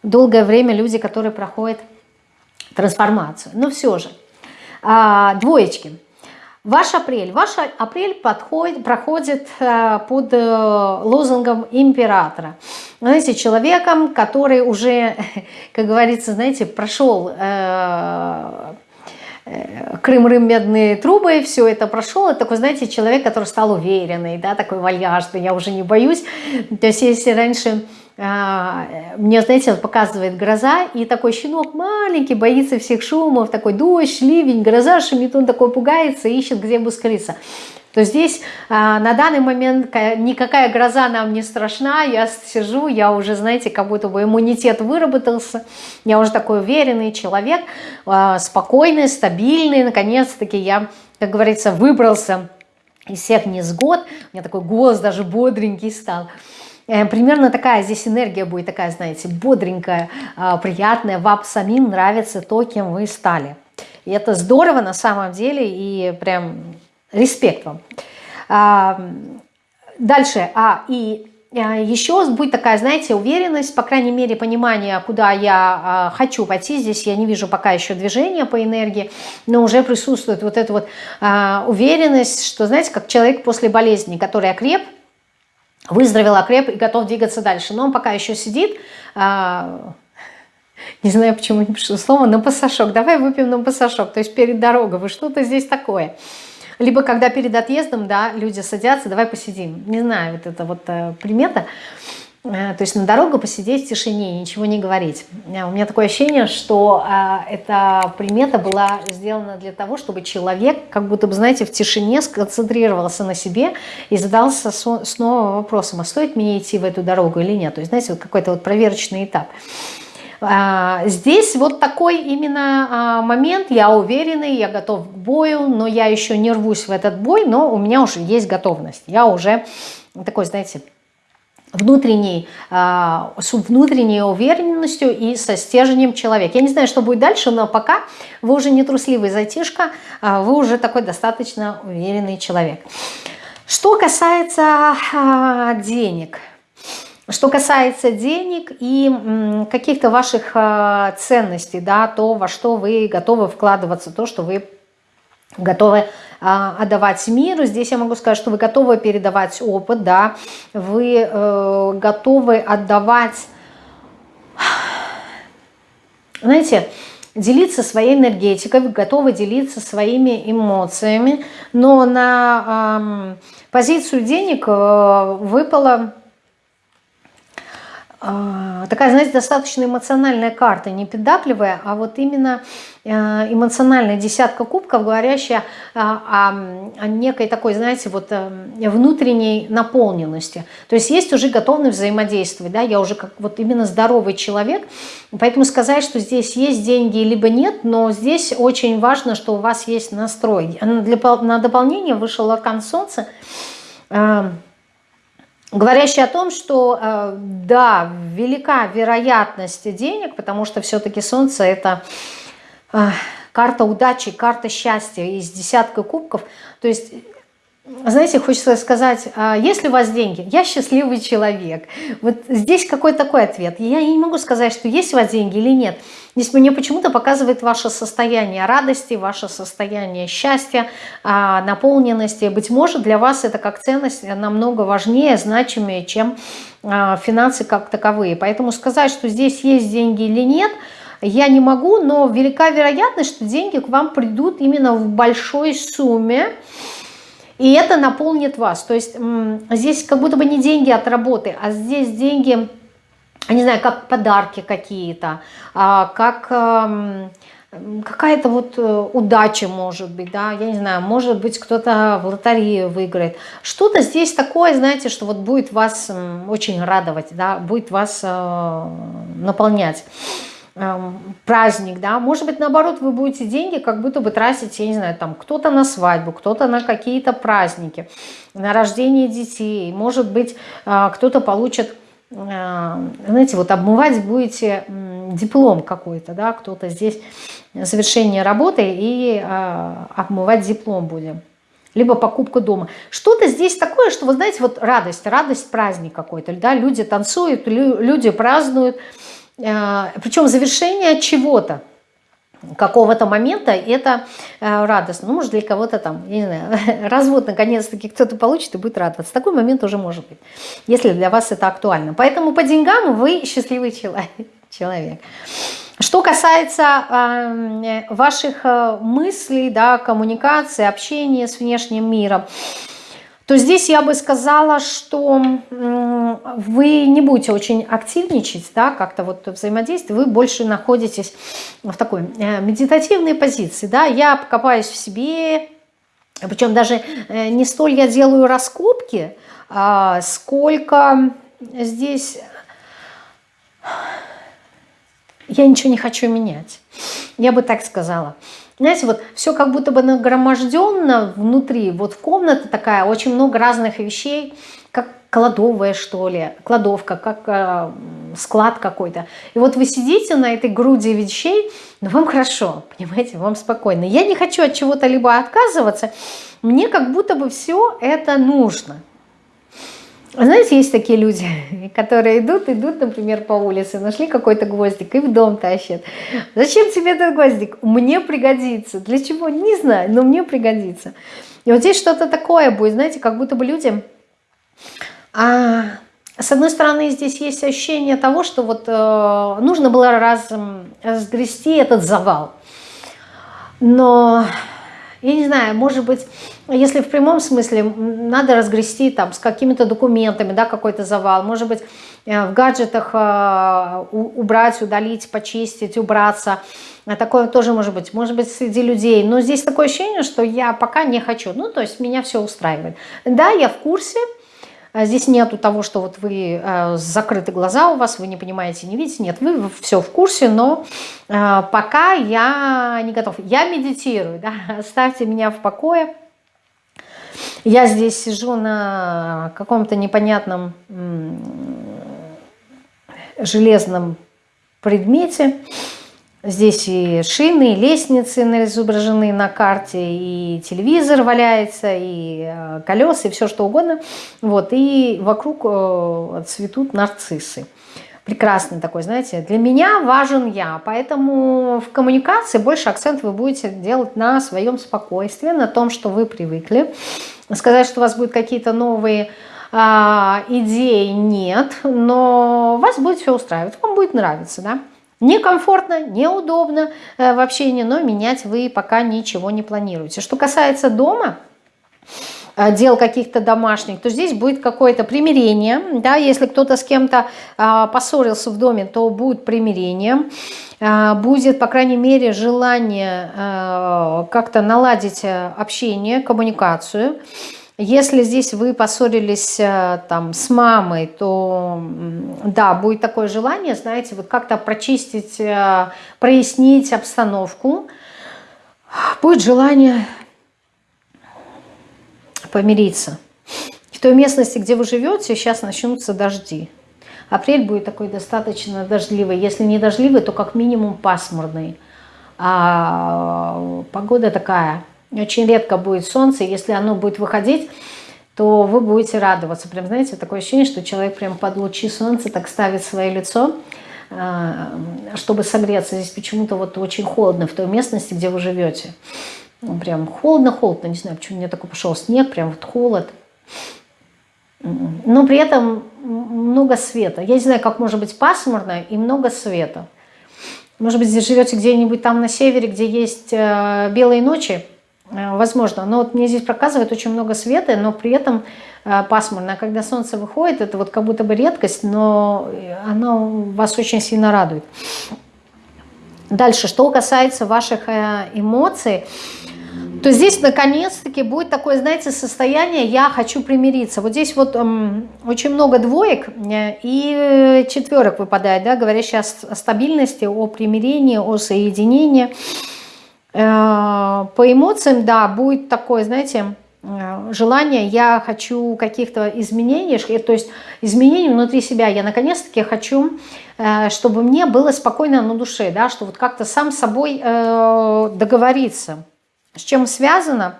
долгое время люди, которые проходят трансформацию. Но все же, а, двоечки – Ваш апрель. Ваш апрель подходит, проходит э, под э, лозунгом императора. Знаете, человеком, который уже, [laughs] как говорится, знаете, прошел э, Крым, Рым, медные трубы, все это прошел. Это такой, знаете, человек, который стал уверенный, да, такой вальяжный, я уже не боюсь. То есть, если раньше мне, знаете, показывает гроза, и такой щенок маленький, боится всех шумов, такой дождь, ливень, гроза шумит, он такой пугается, ищет, где бы скрыться. То здесь а, на данный момент никакая гроза нам не страшна, я сижу, я уже, знаете, как будто бы иммунитет выработался, я уже такой уверенный человек, а, спокойный, стабильный, наконец-таки я, как говорится, выбрался из всех несгод, у меня такой голос даже бодренький стал. Э, примерно такая здесь энергия будет, такая, знаете, бодренькая, а, приятная. Вам самим нравится то, кем вы стали. И это здорово на самом деле, и прям респект вам. А, дальше, а, и а, еще будет такая, знаете, уверенность, по крайней мере, понимание, куда я хочу пойти. Здесь я не вижу пока еще движения по энергии, но уже присутствует вот эта вот уверенность, что, знаете, как человек после болезни, который окреп, выздоровел, окреп и готов двигаться дальше. Но он пока еще сидит, а, не знаю, почему не пишу слово, на пассажок. Давай выпьем на пассажок, то есть перед дорогой. Вы что-то здесь такое. Либо когда перед отъездом, да, люди садятся, давай посидим. Не знаю, вот это вот э, примета. Э, то есть на дорогу посидеть в тишине, ничего не говорить. Э, у меня такое ощущение, что э, эта примета была сделана для того, чтобы человек, как будто бы, знаете, в тишине сконцентрировался на себе и задался снова вопросом, а стоит мне идти в эту дорогу или нет. То есть, знаете, вот какой-то вот проверочный этап. Здесь вот такой именно момент, я уверенный, я готов к бою, но я еще не рвусь в этот бой, но у меня уже есть готовность. Я уже такой, знаете, внутренней, а, с внутренней уверенностью и со стержнем человека. Я не знаю, что будет дальше, но пока вы уже не трусливый затишка, а вы уже такой достаточно уверенный человек. Что касается а, денег, что касается денег и каких-то ваших ценностей, да, то, во что вы готовы вкладываться, то, что вы готовы а, отдавать миру. Здесь я могу сказать, что вы готовы передавать опыт, да, вы э, готовы отдавать, знаете, делиться своей энергетикой, вы готовы делиться своими эмоциями, но на э, позицию денег э, выпало такая, знаете, достаточно эмоциональная карта, не педакливая, а вот именно э, эмоциональная десятка кубков, говорящая о, о некой такой, знаете, вот э, внутренней наполненности. То есть есть уже готовность взаимодействовать, да, я уже как вот именно здоровый человек, поэтому сказать, что здесь есть деньги, либо нет, но здесь очень важно, что у вас есть настрой. Для, на дополнение вышел аркан солнца, э, говорящий о том, что э, да, велика вероятность денег, потому что все-таки Солнце это э, карта удачи, карта счастья из десятка кубков. То есть знаете, хочется сказать, а если у вас деньги, я счастливый человек. Вот здесь какой такой ответ. Я не могу сказать, что есть у вас деньги или нет. Здесь мне почему-то показывает ваше состояние радости, ваше состояние счастья, а, наполненности. Быть может, для вас это как ценность намного важнее, значимее, чем а, финансы как таковые. Поэтому сказать, что здесь есть деньги или нет – я не могу, но велика вероятность, что деньги к вам придут именно в большой сумме, и это наполнит вас. То есть здесь как будто бы не деньги от работы, а здесь деньги, не знаю, как подарки какие-то, а, как какая-то вот э, удача может быть, да, я не знаю, может быть кто-то в лотерею выиграет. Что-то здесь такое, знаете, что вот будет вас очень радовать, да, будет вас э, наполнять. Эм, праздник, да, может быть, наоборот, вы будете деньги как будто бы тратить, я не знаю, там, кто-то на свадьбу, кто-то на какие-то праздники, на рождение детей, может быть, э, кто-то получит, э, знаете, вот обмывать будете диплом какой-то, да, кто-то здесь завершение работы и э, обмывать диплом будем. Либо покупка дома. Что-то здесь такое, что, вы знаете, вот радость, радость, праздник какой-то, да, люди танцуют, люди празднуют, причем завершение чего-то, какого-то момента, это э, радостно. Ну, может, для кого-то там, я не знаю, [laughs] развод наконец-таки кто-то получит и будет радоваться. Такой момент уже может быть, если для вас это актуально. Поэтому по деньгам вы [laughs] счастливый [laughs] человек. Что касается э, ваших мыслей, да, коммуникации, общения с внешним миром, то здесь я бы сказала, что вы не будете очень активничать, да, как-то вот взаимодействие, вы больше находитесь в такой э, медитативной позиции, да, я покопаюсь в себе, причем даже э, не столь я делаю раскопки, а сколько здесь я ничего не хочу менять, я бы так сказала. Знаете, вот все как будто бы нагроможденно внутри. Вот комната такая, очень много разных вещей, как кладовая, что ли, кладовка, как э, склад какой-то. И вот вы сидите на этой груди вещей, но вам хорошо, понимаете, вам спокойно. Я не хочу от чего-то либо отказываться, мне как будто бы все это нужно. Знаете, есть такие люди, [laughs] которые идут, идут, например, по улице, нашли какой-то гвоздик и в дом тащат. Зачем тебе этот гвоздик? Мне пригодится. Для чего? Не знаю, но мне пригодится. И вот здесь что-то такое будет, знаете, как будто бы люди А, с одной стороны, здесь есть ощущение того, что вот э, нужно было раз, разгрести этот завал. Но, я не знаю, может быть, если в прямом смысле надо разгрести там с какими-то документами, да, какой-то завал, может быть, э, в гаджетах э, убрать, удалить, почистить, убраться, такое тоже может быть, может быть, среди людей, но здесь такое ощущение, что я пока не хочу, ну, то есть меня все устраивает. Да, я в курсе, а здесь нету того, что вот вы э, закрыты глаза у вас, вы не понимаете, не видите. Нет, вы все в курсе, но э, пока я не готов. Я медитирую, [laughs] да, оставьте меня в покое. Я здесь сижу на каком-то непонятном железном предмете. Здесь и шины, и лестницы изображены на карте, и телевизор валяется, и э, колеса, и все что угодно. Вот, и вокруг э, цветут нарциссы. Прекрасный такой, знаете. Для меня важен я, поэтому в коммуникации больше акцент вы будете делать на своем спокойствии, на том, что вы привыкли. Сказать, что у вас будут какие-то новые а, идеи, нет, но вас будет все устраивать, вам будет нравиться, да. Некомфортно, неудобно э, в общении, но менять вы пока ничего не планируете. Что касается дома, э, дел каких-то домашних, то здесь будет какое-то примирение. Да, если кто-то с кем-то э, поссорился в доме, то будет примирение. Будет, по крайней мере, желание как-то наладить общение, коммуникацию. Если здесь вы поссорились э, там с мамой, то да, будет такое желание, знаете, вот как-то прочистить, э, прояснить обстановку. Будет желание помириться. В той местности, где вы живете, сейчас начнутся дожди. Апрель будет такой достаточно дождливый. Если не дождливый, то как минимум пасмурный. А погода такая очень редко будет солнце, если оно будет выходить, то вы будете радоваться. Прям, знаете, такое ощущение, что человек прям под лучи солнца так ставит свое лицо, а, чтобы согреться. Здесь почему-то вот очень холодно в той местности, где вы живете. Ну, прям холодно-холодно, не знаю, почему мне такой пошел снег, прям вот холод. Но при этом много света. Я не знаю, как может быть пасмурно и много света. Может быть, здесь живете где-нибудь там на севере, где есть э, белые ночи, возможно. Но вот мне здесь показывает очень много света, но при этом э, пасмурно. Когда солнце выходит, это вот как будто бы редкость, но оно вас очень сильно радует. Дальше, что касается ваших э, эмоций, то здесь наконец-таки будет такое, знаете, состояние «я хочу примириться». Вот здесь вот эм, очень много двоек и четверок выпадает, да, говорящие о стабильности, о примирении, о соединении. Э, по эмоциям, да, будет такое, знаете, э, желание, я хочу каких-то изменений, то есть изменений внутри себя. Я наконец-таки хочу, э, чтобы мне было спокойно на душе, да, что вот как-то сам с собой договориться. С чем связано?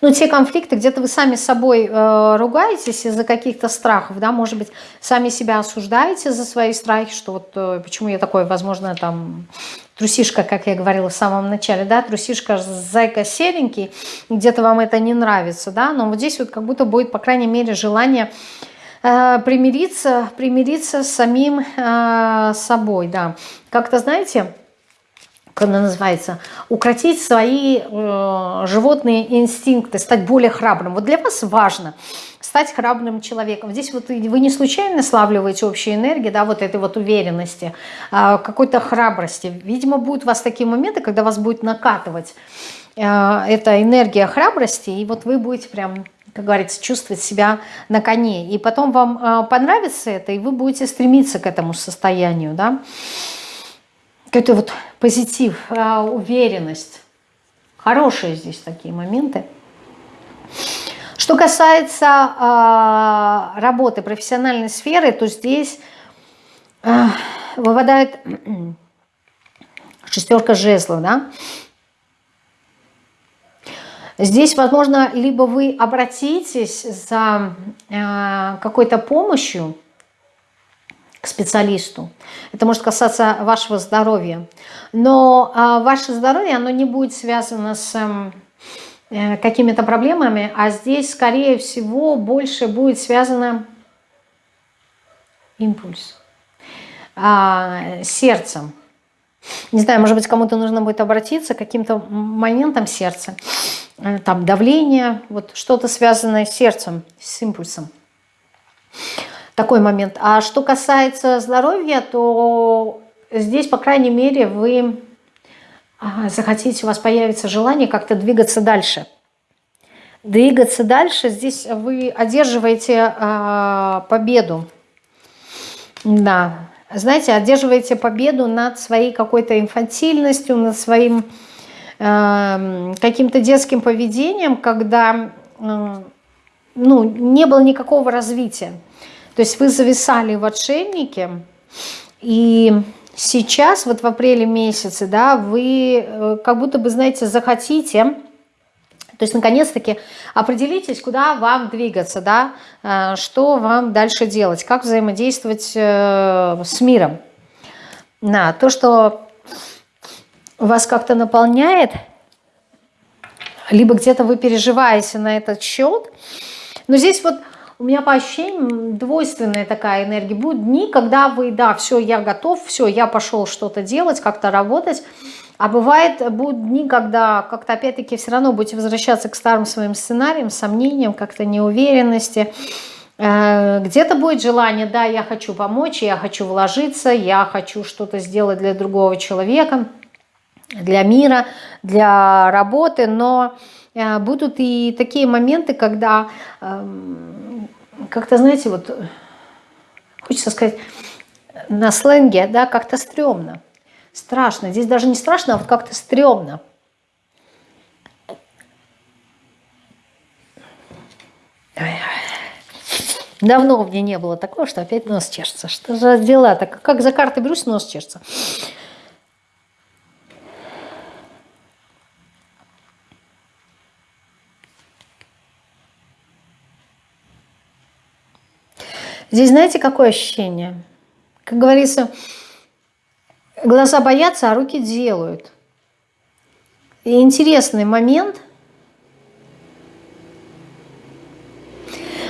Ну, те конфликты, где-то вы сами с собой э, ругаетесь из-за каких-то страхов, да, может быть, сами себя осуждаете за свои страхи, что вот э, почему я такой, возможно, там, трусишка, как я говорила в самом начале, да, трусишка, зайка серенький, где-то вам это не нравится, да, но вот здесь вот как будто будет, по крайней мере, желание э, примириться, примириться с самим э, собой, да. Как-то, знаете, как она называется, укротить свои э, животные инстинкты, стать более храбрым. Вот для вас важно стать храбрым человеком. Здесь вот вы не случайно славливаете общую энергию, да, вот этой вот уверенности, э, какой-то храбрости. Видимо, будут у вас такие моменты, когда вас будет накатывать э, эта энергия храбрости, и вот вы будете прям как говорится, чувствовать себя на коне. И потом вам э, понравится это, и вы будете стремиться к этому состоянию, да какой-то вот позитив, а, уверенность. Хорошие здесь такие моменты. Что касается э, работы, профессиональной сферы, то здесь э, выпадает шестерка жезлов, да. Здесь, возможно, либо вы обратитесь за какой-то помощью, к специалисту. Это может касаться вашего здоровья. Но а, ваше здоровье, оно не будет связано с э, какими-то проблемами, а здесь, скорее всего, больше будет связано импульс а, сердцем. Не знаю, может быть, кому-то нужно будет обратиться к каким-то моментам сердца. Э, там давление, вот что-то связанное с сердцем, с импульсом. Такой момент. А что касается здоровья, то здесь, по крайней мере, вы захотите, у вас появится желание как-то двигаться дальше. Двигаться дальше, здесь вы одерживаете э, победу. Да, знаете, одерживаете победу над своей какой-то инфантильностью, над своим э, каким-то детским поведением, когда э, ну, не было никакого развития. То есть вы зависали в отшельнике, и сейчас, вот в апреле месяце, да, вы э, как будто бы, знаете, захотите, то есть, наконец-таки, определитесь, куда вам двигаться, да, э, что вам дальше делать, как взаимодействовать э, с миром. На то, что вас как-то наполняет, либо где-то вы переживаете на этот счет. Но здесь вот у меня по ощущениям двойственная такая энергия. Будут дни, когда вы, да, все, я готов, все, я пошел что-то делать, как-то работать. А бывает, будут дни, когда как-то опять-таки все равно будете возвращаться к старым своим сценариям, сомнениям, как-то неуверенности. Э, где-то будет желание, да, я хочу помочь, я хочу вложиться, я хочу что-то сделать для другого человека, для мира, для работы, но будут и такие моменты, когда эм, как-то, знаете, вот хочется сказать на сленге, да, как-то стрёмно. Страшно. Здесь даже не страшно, а вот как-то стрёмно. Давно у меня не было такого, что опять нос чешется. Что за дела? Так как за карты берусь, нос чешется. Здесь знаете, какое ощущение? Как говорится, глаза боятся, а руки делают. И интересный момент.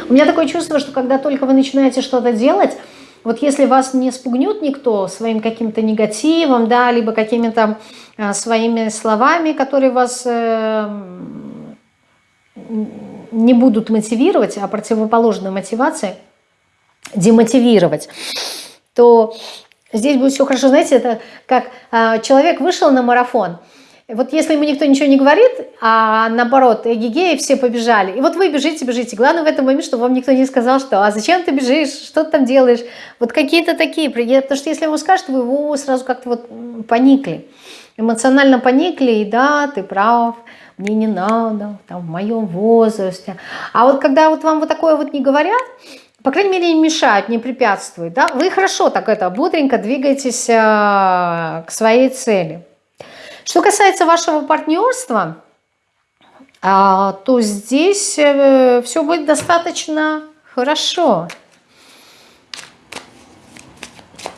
У меня такое чувство, что когда только вы начинаете что-то делать, вот если вас не спугнет никто своим каким-то негативом, да, либо какими-то а, своими словами, которые вас э, не будут мотивировать, а противоположной мотивации – демотивировать, то здесь будет все хорошо. Знаете, это как э, человек вышел на марафон, вот если ему никто ничего не говорит, а наоборот, эгигеи все побежали, и вот вы бежите, бежите. Главное в этом момент, чтобы вам никто не сказал, что «а зачем ты бежишь, что ты там делаешь?» Вот какие-то такие, потому что если ему скажут, вы его сразу как-то вот поникли, эмоционально поникли, и да, ты прав, мне не надо, там, в моем возрасте. А вот когда вот вам вот такое вот не говорят, по крайней мере, не мешают, не препятствуют. Да? Вы хорошо так это бодренько двигаетесь э, к своей цели. Что касается вашего партнерства, э, то здесь э, все будет достаточно хорошо.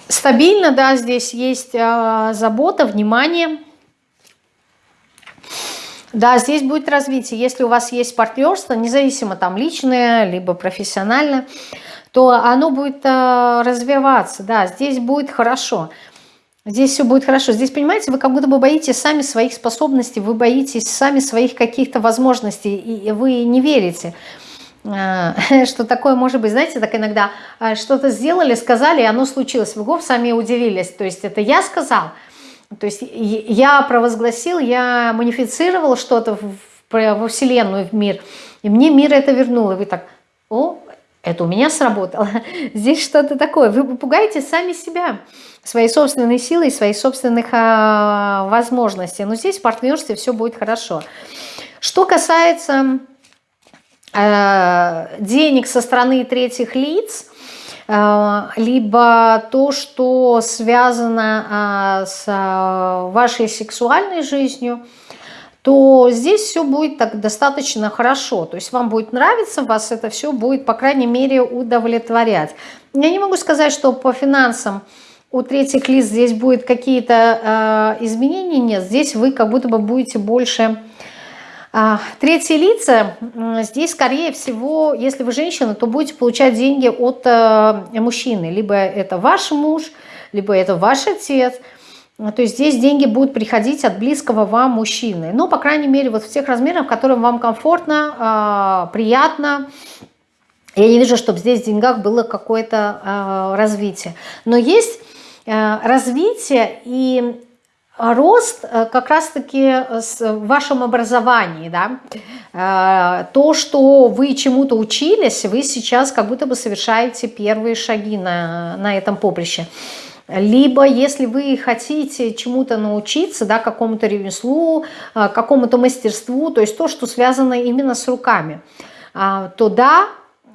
Стабильно, да, здесь есть э, забота, внимание. Да, здесь будет развитие. Если у вас есть партнерство, независимо там личное, либо профессиональное, то оно будет э, развиваться, да, здесь будет хорошо. Здесь все будет хорошо. Здесь, понимаете, вы как будто бы боитесь сами своих способностей, вы боитесь сами своих каких-то возможностей, и вы не верите, э, [laughs] что такое может быть. Знаете, так иногда э, что-то сделали, сказали, и оно случилось. Вы сами удивились. То есть это я сказал, то есть я провозгласил, я манифицировал что-то во Вселенную, в мир, и мне мир это вернул. И вы так, о, это у меня сработало. [laughs] Здесь что-то такое. Вы пугаете сами себя, своей собственной силой, своих собственных а, возможностей. Но здесь в партнерстве все будет хорошо. Что касается а, денег со стороны третьих лиц, либо то, что связано а, с а, вашей сексуальной жизнью, то здесь все будет так достаточно хорошо. То есть вам будет нравиться, вас это все будет, по крайней мере, удовлетворять. Я не могу сказать, что по финансам у третьих лиц здесь будет какие-то э, изменения. Нет, здесь вы как будто бы будете больше А, третьи лица, здесь, скорее всего, если вы женщина, то будете получать деньги от э, мужчины. Либо это ваш муж, либо это ваш отец. То есть здесь деньги будут приходить от близкого вам мужчины. Ну, по крайней мере, вот в тех размерах, в которых вам комфортно, а, приятно. Я не вижу, чтобы здесь в деньгах было какое-то а, развитие. Но есть э, развитие и рост э, как раз-таки в вашем образовании, да, э, то, что вы чему-то учились, вы сейчас как будто бы совершаете первые шаги на, на этом поприще. Либо, если вы хотите чему-то научиться, да, какому-то ремеслу, э, какому-то мастерству, то есть то, что связано именно с руками, то да,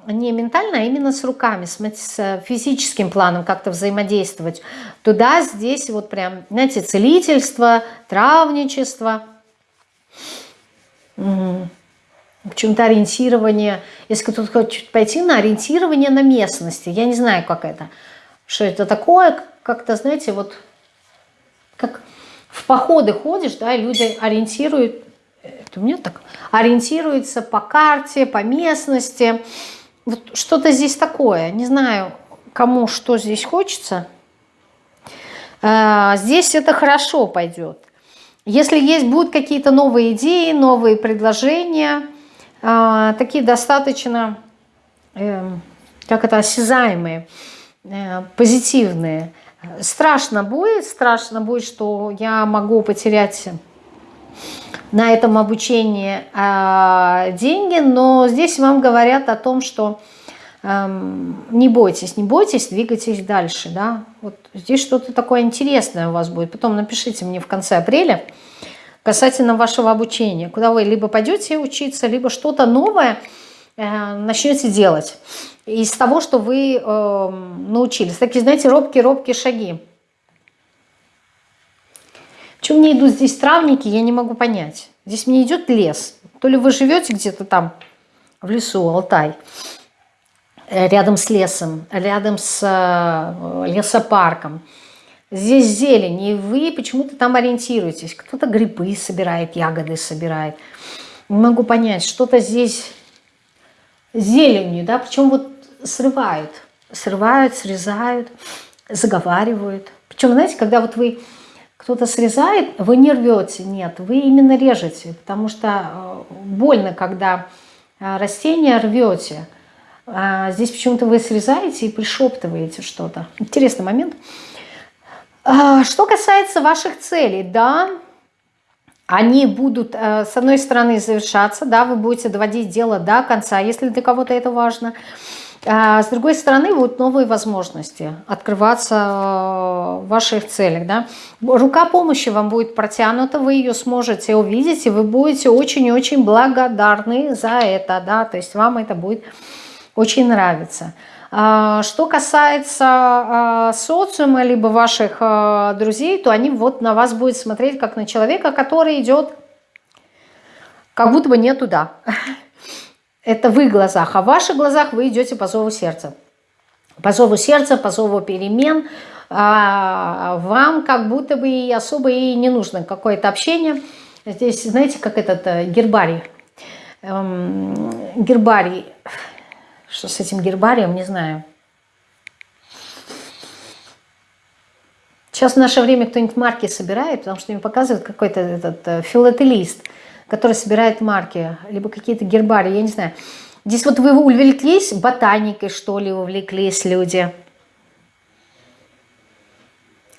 не ментально, а именно с руками, с, физическим планом как-то взаимодействовать. Туда, здесь вот прям, знаете, целительство, травничество, почему-то ориентирование. Если кто-то хочет пойти на ориентирование на местности, я не знаю, как это, что это такое, как-то, знаете, вот как в походы ходишь, да, и люди ориентируют, это у меня так, ориентируются по карте, по местности, вот что-то здесь такое. Не знаю, кому что здесь хочется. А, здесь это хорошо пойдет. Если есть будут какие-то новые идеи, новые предложения, а, такие достаточно, эм, как это, осязаемые, э, позитивные. Страшно будет, страшно будет, что я могу потерять на этом обучении э, деньги, но здесь вам говорят о том, что э, не бойтесь, не бойтесь, двигайтесь дальше. Да? Вот здесь что-то такое интересное у вас будет. Потом напишите мне в конце апреля касательно вашего обучения, куда вы либо пойдете учиться, либо что-то новое э, начнете делать из того, что вы э, научились. Такие, знаете, робкие-робкие шаги. Чем мне идут здесь травники, я не могу понять. Здесь мне идет лес. То ли вы живете где-то там в лесу, Алтай, э, рядом с лесом, рядом с э, лесопарком. Здесь зелень, и вы почему-то там ориентируетесь. Кто-то грибы собирает, ягоды собирает. Не могу понять, что-то здесь зеленью, да, причем вот срывают. Срывают, срезают, заговаривают. Причем, знаете, когда вот вы кто-то срезает, вы не рвете, нет, вы именно режете, потому что э, больно, когда э, растение рвете. А здесь почему-то вы срезаете и пришептываете что-то. Интересный момент. А, что касается ваших целей, да, они будут, э, с одной стороны, завершаться, да, вы будете доводить дело до конца, если для кого-то это важно. А с другой стороны, вот новые возможности открываться э, в ваших целях. Да? Рука помощи вам будет протянута, вы ее сможете увидеть, и вы будете очень-очень благодарны за это. Да? То есть вам это будет очень нравиться. А, что касается а, социума, либо ваших э, друзей, то они вот на вас будут смотреть как на человека, который идет как будто бы не туда. Это в их глазах, а в ваших глазах вы идете по зову сердца. По зову сердца, по зову перемен. А вам как будто бы и особо и не нужно какое-то общение. Здесь, знаете, как этот э, гербарий. Эм, гербарий. Что с этим гербарием, не знаю. Сейчас в наше время кто-нибудь марки собирает, потому что им показывают какой-то этот э, филателист – который собирает марки, либо какие-то гербарии, я не знаю. Здесь вот вы увлеклись ботаникой, что ли, увлеклись люди.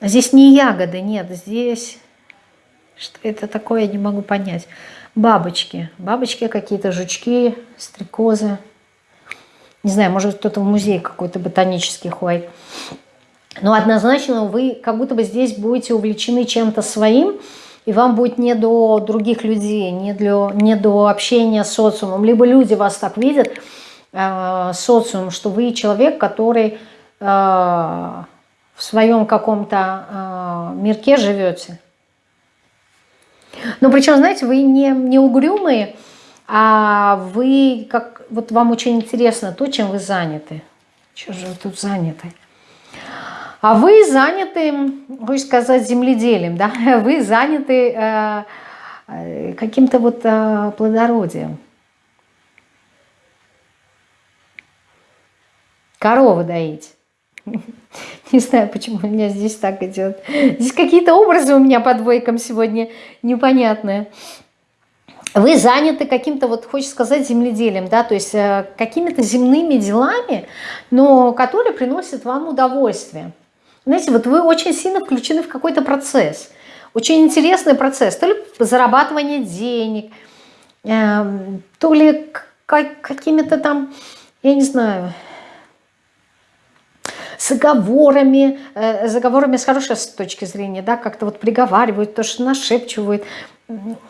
Здесь не ягоды, нет, здесь... Что это такое, я не могу понять. Бабочки. Бабочки какие-то, жучки, стрекозы. Не знаю, может кто-то в музей какой-то ботанический ходит. Но однозначно вы как будто бы здесь будете увлечены чем-то своим, и вам будет не до других людей, не, для, не до общения с социумом. Либо люди вас так видят, э, социум, что вы человек, который э, в своем каком-то э, мирке живете. Но причем, знаете, вы не, не угрюмые, а вы, как вот вам очень интересно то, чем вы заняты. Что же вы тут заняты? А вы заняты, хочешь сказать, земледелием, да? [laughs] Вы заняты э, каким-то вот э, плодородием. Корову доить. [laughs] Не знаю, почему у меня здесь так идет. Здесь какие-то образы у меня по двойкам сегодня непонятные. Вы заняты каким-то, вот хочется сказать, земледелием, да, то есть э, какими-то земными делами, но которые приносят вам удовольствие. Знаете, вот вы очень сильно включены в какой-то процесс. Очень интересный процесс. То ли зарабатывание денег, э, то ли какими-то там, я не знаю, с заговорами, э, заговорами с хорошей точки зрения, да, как-то вот приговаривают, то, что нашепчивают.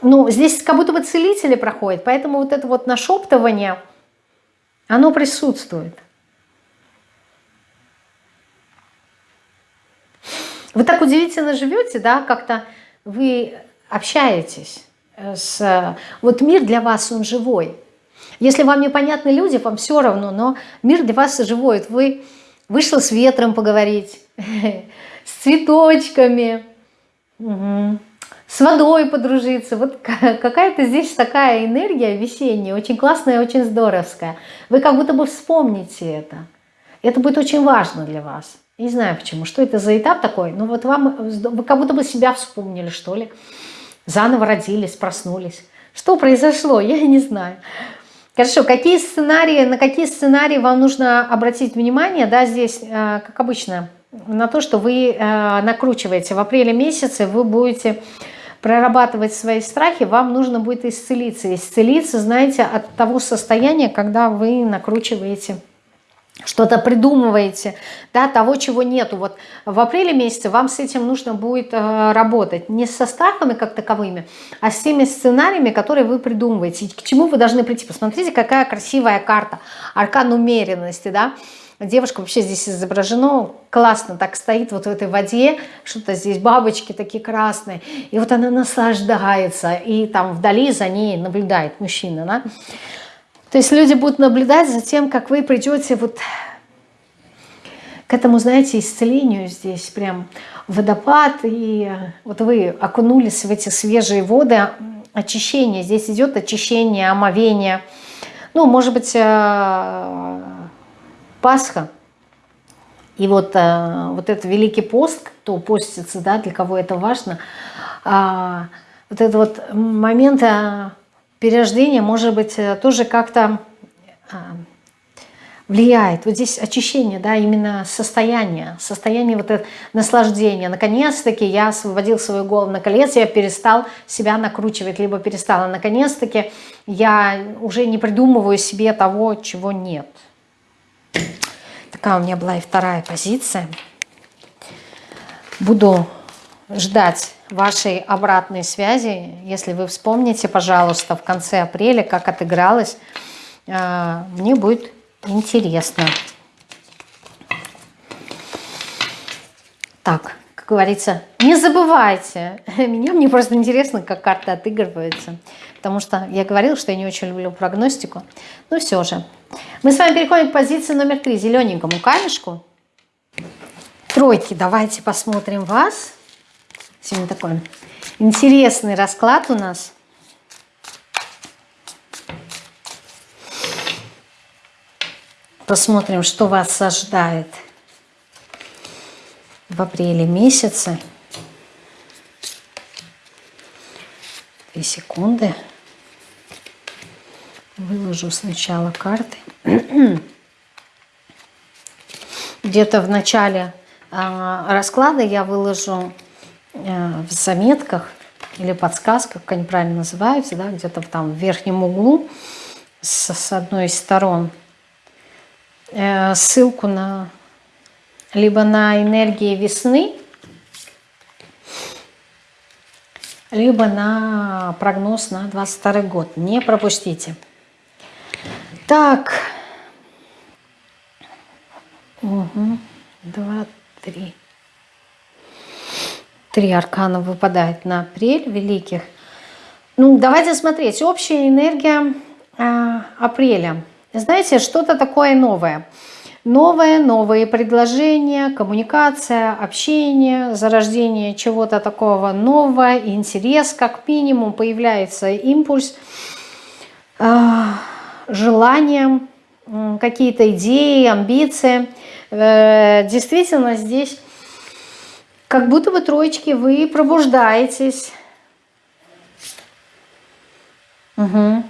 Ну, здесь как будто бы целители проходят, поэтому вот это вот нашептывание, оно присутствует. Вы так удивительно живете, да, как-то вы общаетесь с... Вот мир для вас, он живой. Если вам непонятны люди, вам все равно, но мир для вас живой. Вы Вышла с ветром поговорить, [laughs] с цветочками, с водой подружиться. Вот какая-то здесь такая энергия весенняя, очень классная, очень здоровская. Вы как будто бы вспомните это. Это будет очень важно для вас. Не знаю почему, что это за этап такой, но вот вам, вы как будто бы себя вспомнили, что ли. Заново родились, проснулись. Что произошло, я не знаю. Хорошо, какие сценарии, на какие сценарии вам нужно обратить внимание, да, здесь, э, как обычно, на то, что вы э, накручиваете. В апреле месяце вы будете прорабатывать свои страхи, вам нужно будет исцелиться. Исцелиться, знаете, от того состояния, когда вы накручиваете что-то придумываете, да, того, чего нету. Вот в апреле месяце вам с этим нужно будет э, работать. Не со страхами как таковыми, а с теми сценариями, которые вы придумываете. И к чему вы должны прийти. Посмотрите, какая красивая карта. Аркан умеренности, да. Девушка вообще здесь изображена классно, так стоит вот в этой воде, что-то здесь бабочки такие красные. И вот она наслаждается, и там вдали за ней наблюдает мужчина, да. То есть люди будут наблюдать за тем, как вы придете вот к этому, знаете, исцелению здесь, прям водопад, и вот вы окунулись в эти свежие воды, очищение, здесь идет очищение, омовение, ну, может быть, э, Пасха, и вот, э, вот этот Великий пост, кто постится, да, для кого это важно, а, вот этот вот момент э, перерождение, может быть, э, тоже как-то а, влияет. Вот здесь очищение, да, именно состояние, состояние вот этого наслаждения. Наконец-таки я освободил свою голову на колец, я перестал себя накручивать, либо перестала. Наконец-таки я уже не придумываю себе того, чего нет. Такая у меня была и вторая позиция. Буду ждать вашей обратной связи. Если вы вспомните, пожалуйста, в конце апреля, как отыгралось, а, мне будет интересно. Так, как говорится, не забывайте. [laughs] Меня мне просто интересно, как карты отыгрываются. Потому что я говорила, что я не очень люблю прогностику. Но все же. Мы с вами переходим к позиции номер три. Зелененькому камешку. Тройки. Давайте посмотрим вас. Сегодня такой интересный расклад у нас. Посмотрим, что вас ожидает в апреле месяце. Две секунды. Выложу сначала карты. Где-то в начале а, расклада я выложу в заметках или подсказках, как они правильно называются, да, где-то там в верхнем углу с, с одной из сторон э, ссылку на либо на энергии весны, либо на прогноз на 22 год. Не пропустите. Так. Угу. Два, три. Три аркана выпадает на апрель великих. Ну, давайте смотреть. Общая энергия э, апреля. Знаете, что-то такое новое. новое, новые предложения, коммуникация, общение, зарождение чего-то такого нового, интерес как минимум, появляется импульс, а, желание, какие-то идеи, амбиции. Э, действительно, здесь как будто бы троечки вы пробуждаетесь. Угу.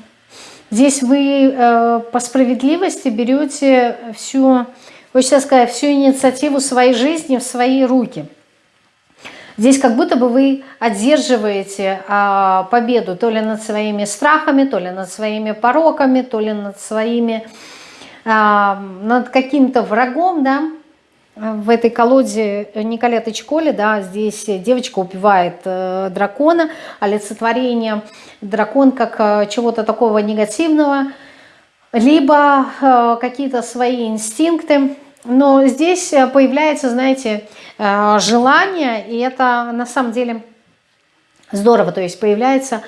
Здесь вы э, по справедливости берете всю, хочется сказать, всю инициативу своей жизни в свои руки. Здесь как будто бы вы одерживаете э, победу то ли над своими страхами, то ли над своими пороками, то ли над своими, э, над каким-то врагом, да, в этой колоде Николеты Чколи, да, здесь девочка убивает э, дракона, олицетворение дракон как э, чего-то такого негативного, либо э, какие-то свои инстинкты. Но здесь появляется, знаете, э, желание, и это на самом деле здорово, то есть появляется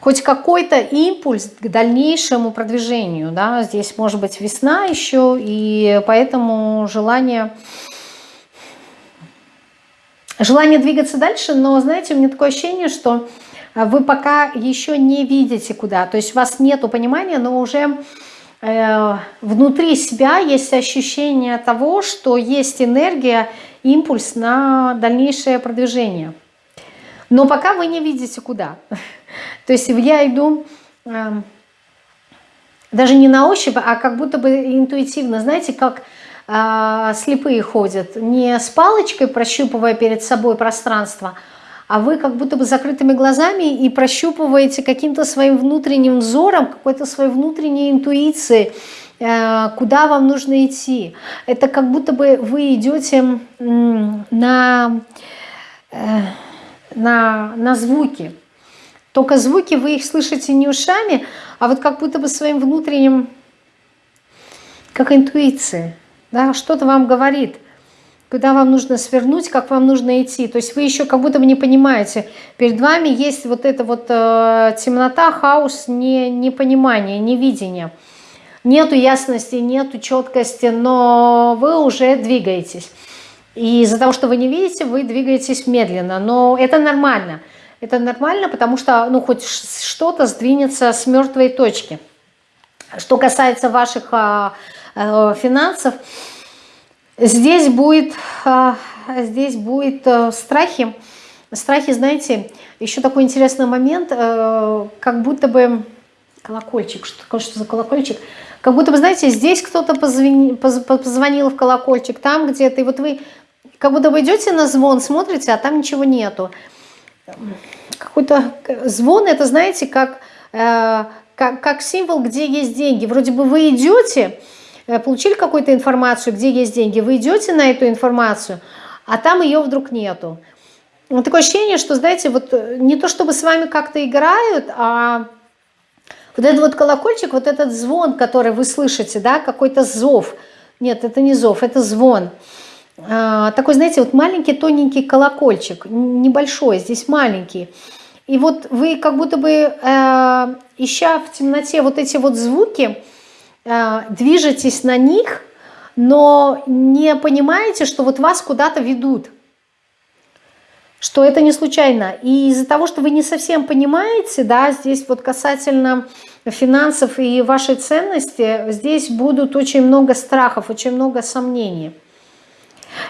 хоть какой-то импульс к дальнейшему продвижению. Да? Здесь может быть весна еще, и поэтому желание желание двигаться дальше, но, знаете, у меня такое ощущение, что а, вы пока еще не видите куда, то есть у вас нет понимания, но уже э, внутри себя есть ощущение того, что есть энергия, импульс на дальнейшее продвижение. Но пока вы не видите куда. [laughs] То есть я иду э, даже не на ощупь, а как будто бы интуитивно, знаете, как э, слепые ходят, не с палочкой прощупывая перед собой пространство, а вы как будто бы закрытыми глазами и прощупываете каким-то своим внутренним взором, какой-то своей внутренней интуицией, э, куда вам нужно идти. Это как будто бы вы идете на, э, на, на звуки. Только звуки вы их слышите не ушами, а вот как будто бы своим внутренним, как интуиция да, что-то вам говорит, куда вам нужно свернуть, как вам нужно идти. То есть вы еще как будто бы не понимаете. Перед вами есть вот эта вот э, темнота, хаос, не, непонимание, невидение. Нету ясности, нету четкости, но вы уже двигаетесь. И из-за того, что вы не видите, вы двигаетесь медленно. Но это нормально. Это нормально, потому что ну, хоть что-то сдвинется с мертвой точки. Что касается ваших Э, финансов. Здесь будет, э, здесь будет э, страхи. Страхи, знаете, еще такой интересный момент, как будто бы колокольчик, что что за колокольчик? Как будто бы, знаете, здесь кто-то позвонил, позвонил в колокольчик, там где-то, и вот вы как будто бы идете на звон, смотрите, а там ничего нету. Какой-то звон, это, знаете, как, как, как символ, где есть деньги. Вроде бы вы идете, Э, получили какую-то информацию, где есть деньги, вы идете на эту информацию, а там ее вдруг нету. Вот такое ощущение, что, знаете, вот э, не то чтобы с вами как-то играют, а вот этот вот колокольчик, вот этот звон, который вы слышите, да, какой-то зов. Нет, это не зов, это звон. А, такой, знаете, вот маленький тоненький колокольчик, небольшой, здесь маленький. И вот вы как будто бы, э, ища в темноте вот эти вот звуки, Э, движетесь на них, но не понимаете, что вот вас куда-то ведут, что это не случайно. И из-за того, что вы не совсем понимаете, да, здесь вот касательно финансов и вашей ценности, здесь будут очень много страхов, очень много сомнений.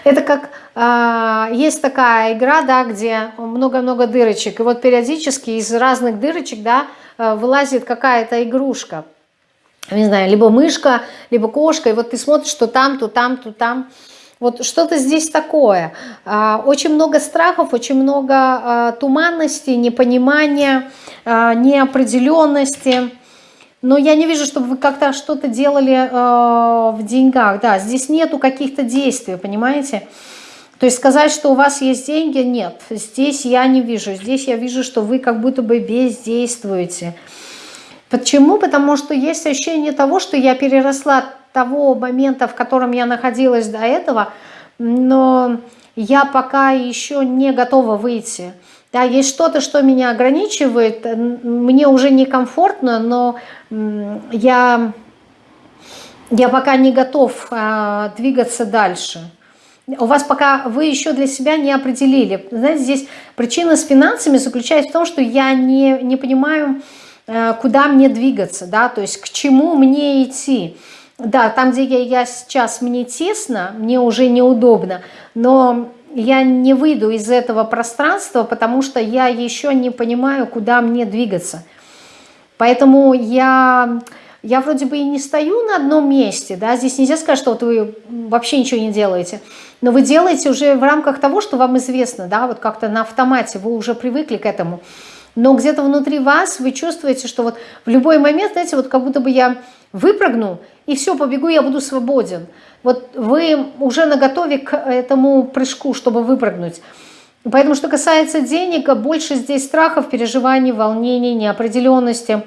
Это как э, есть такая игра, да, где много-много дырочек, и вот периодически из разных дырочек, да, э, вылазит какая-то игрушка не знаю, либо мышка, либо кошка, и вот ты смотришь, что там, то там, то там. Вот что-то здесь такое. А, очень много страхов, очень много а, туманности, непонимания, а, неопределенности. Но я не вижу, чтобы вы как-то что-то делали в деньгах. Да, здесь нету каких-то действий, понимаете? То есть сказать, что у вас есть деньги, нет. Здесь я не вижу. Здесь я вижу, что вы как будто бы бездействуете. Почему? Потому что есть ощущение того, что я переросла того момента, в котором я находилась до этого, но я пока еще не готова выйти. Да, есть что-то, что меня ограничивает, мне уже некомфортно, но я я пока не готов а, двигаться дальше. У вас пока вы еще для себя не определили. Знаете, здесь причина с финансами заключается в том, что я не, не понимаю, а, куда мне двигаться, да, то есть к чему мне идти. Да, там, где я, я сейчас, мне тесно, мне уже неудобно, но я не выйду из этого пространства, потому что я еще не понимаю, куда мне двигаться. Поэтому я, я вроде бы и не стою на одном месте, да, здесь нельзя сказать, что вот вы вообще ничего не делаете, но вы делаете уже в рамках того, что вам известно, да, вот как-то на автомате, вы уже привыкли к этому. Но где-то внутри вас вы чувствуете, что вот в любой момент, знаете, вот как будто бы я выпрыгну, и все, побегу, я буду свободен. Вот вы уже наготове к этому прыжку, чтобы выпрыгнуть. Поэтому, что касается денег, больше здесь страхов, переживаний, волнений, неопределенности.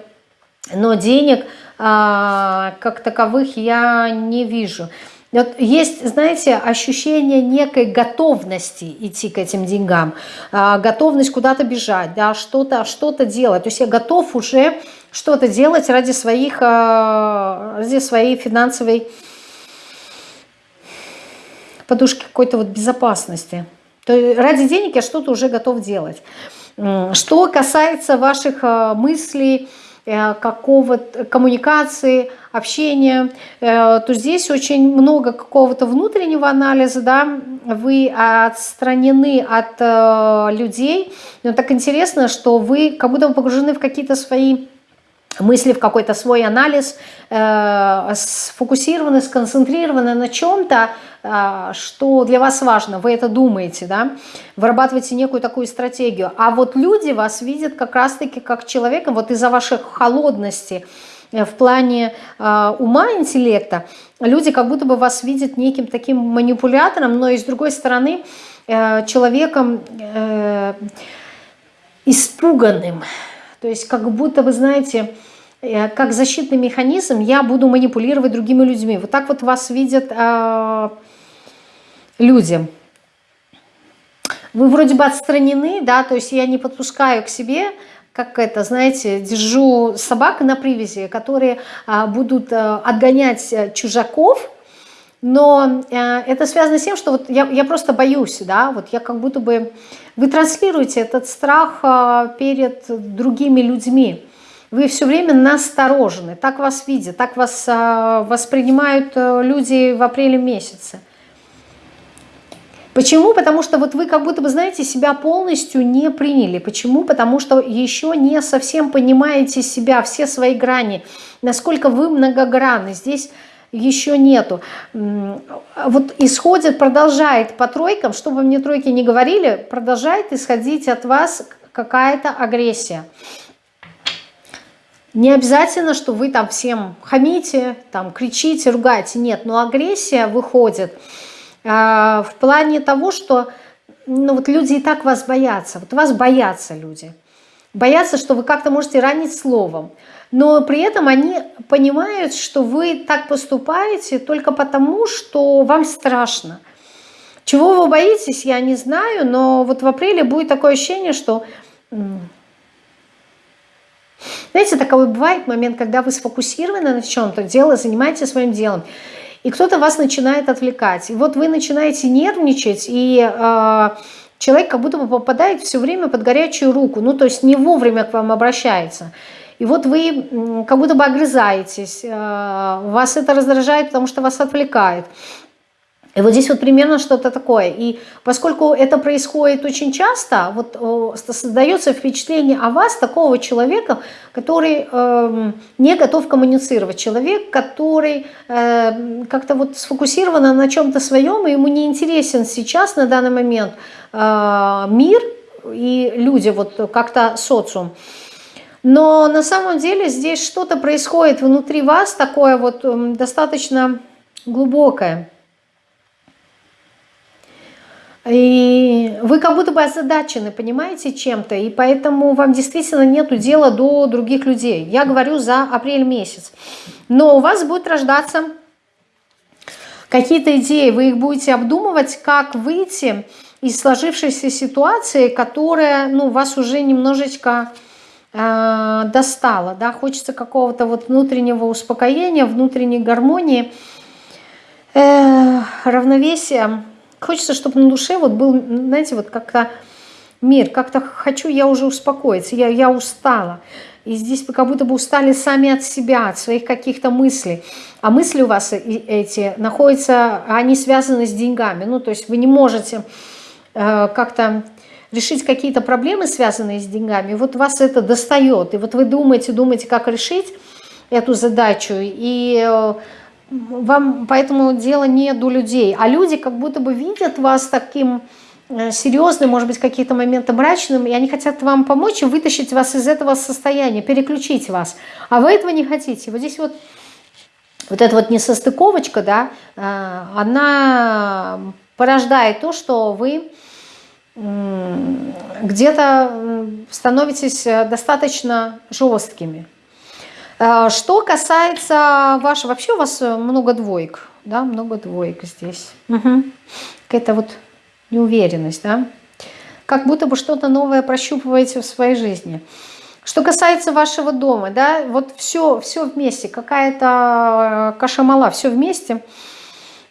Но денег а, как таковых я не вижу. Вот есть, знаете, ощущение некой готовности идти к этим деньгам, а, готовность куда-то бежать, да, что-то что, -то, делать. То есть я готов уже что-то делать ради, своих, а, ради своей финансовой подушки какой-то вот безопасности. То есть ради денег я что-то уже готов делать. Что касается ваших а, мыслей, э, какого-то коммуникации, общения, э, то здесь очень много какого-то внутреннего анализа, да, вы отстранены от э, людей, но так интересно, что вы как будто погружены в какие-то свои мысли в какой-то свой анализ, э, сфокусированы, сконцентрированы на чем-то, э, что для вас важно, вы это думаете, да, вырабатываете некую такую стратегию. А вот люди вас видят как раз-таки как человека, вот из-за вашей холодности, э, в плане э, ума, интеллекта, люди как будто бы вас видят неким таким манипулятором, но и с другой стороны э, человеком э, испуганным, то есть как будто, вы знаете, э, как защитный механизм я буду манипулировать другими людьми. Вот так вот вас видят э, люди. Вы вроде бы отстранены, да, то есть я не подпускаю к себе, как это, знаете, держу собак на привязи, которые э, будут э, отгонять э, чужаков, но э, это связано с тем, что вот я, я просто боюсь, да, вот я как будто бы... Вы транслируете этот страх э, перед другими людьми. Вы все время насторожены, так вас видят, так вас э, воспринимают люди в апреле месяце. Почему? Потому что вот вы как будто бы, знаете, себя полностью не приняли. Почему? Потому что еще не совсем понимаете себя, все свои грани, насколько вы многогранны. Здесь еще нету. Вот исходит, продолжает по тройкам, чтобы мне тройки не говорили, продолжает исходить от вас какая-то агрессия. Не обязательно, что вы там всем хамите, там кричите, ругаете. Нет, но агрессия выходит э, в плане того, что ну, вот люди и так вас боятся. Вот вас боятся люди. Боятся, что вы как-то можете ранить словом но при этом они понимают, что вы так поступаете только потому, что вам страшно. Чего вы боитесь, я не знаю, но вот в апреле будет такое ощущение, что... Знаете, такой бывает момент, когда вы сфокусированы на чем-то, дело, занимаетесь своим делом, и кто-то вас начинает отвлекать. И вот вы начинаете нервничать, и э, человек как будто бы попадает все время под горячую руку, ну то есть не вовремя к вам обращается. И вот вы как будто бы огрызаетесь, э, вас это раздражает, потому что вас отвлекает. И вот здесь вот примерно что-то такое. И поскольку это происходит очень часто, вот создается впечатление о вас такого человека, который э, не готов коммуницировать. Человек, который э, как-то вот сфокусирован на чем-то своем, и ему не интересен сейчас, на данный момент, э, мир и люди, вот как-то социум. Но на самом деле здесь что-то происходит внутри вас, такое вот эм, достаточно глубокое. И вы как будто бы озадачены, понимаете, чем-то, и поэтому вам действительно нет дела до других людей. Я говорю за апрель месяц. Но у вас будет рождаться какие-то идеи, вы их будете обдумывать, как выйти из сложившейся ситуации, которая ну, вас уже немножечко э, достало, да, хочется какого-то вот внутреннего успокоения, внутренней гармонии, э, равновесия. Хочется, чтобы на душе вот был, знаете, вот как-то мир, как-то хочу я уже успокоиться, я, я устала. И здесь вы как будто бы устали сами от себя, от своих каких-то мыслей. А мысли у вас эти находятся, они связаны с деньгами. Ну, то есть вы не можете э, как-то решить какие-то проблемы, связанные с деньгами. Вот вас это достает. И вот вы думаете, думаете, как решить эту задачу. И э, вам поэтому дело не до людей. А люди как будто бы видят вас таким Э, серьезным, может быть, какие-то моменты мрачным, и они хотят вам помочь и вытащить вас из этого состояния, переключить вас. А вы этого не хотите. Вот здесь вот вот эта вот несостыковочка, да, э, она порождает то, что вы где-то становитесь достаточно жесткими. Э, что касается вашего... Вообще у вас много двоек, да, много двоек здесь. Угу. Какая-то вот неуверенность, да? Как будто бы что-то новое прощупываете в своей жизни. Что касается вашего дома, да, вот все, все вместе, какая-то э, кашамала, все вместе,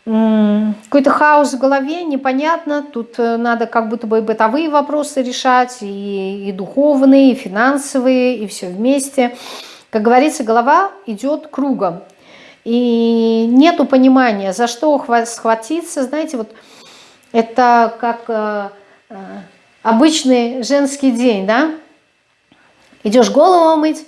какой-то хаос в голове, непонятно, тут э, надо как будто бы и бытовые вопросы решать, и, и духовные, и финансовые, и все вместе. Как говорится, голова идет кругом, и нету понимания, за что схватиться, знаете, вот это как э, э, обычный женский день, да? Идешь голову мыть,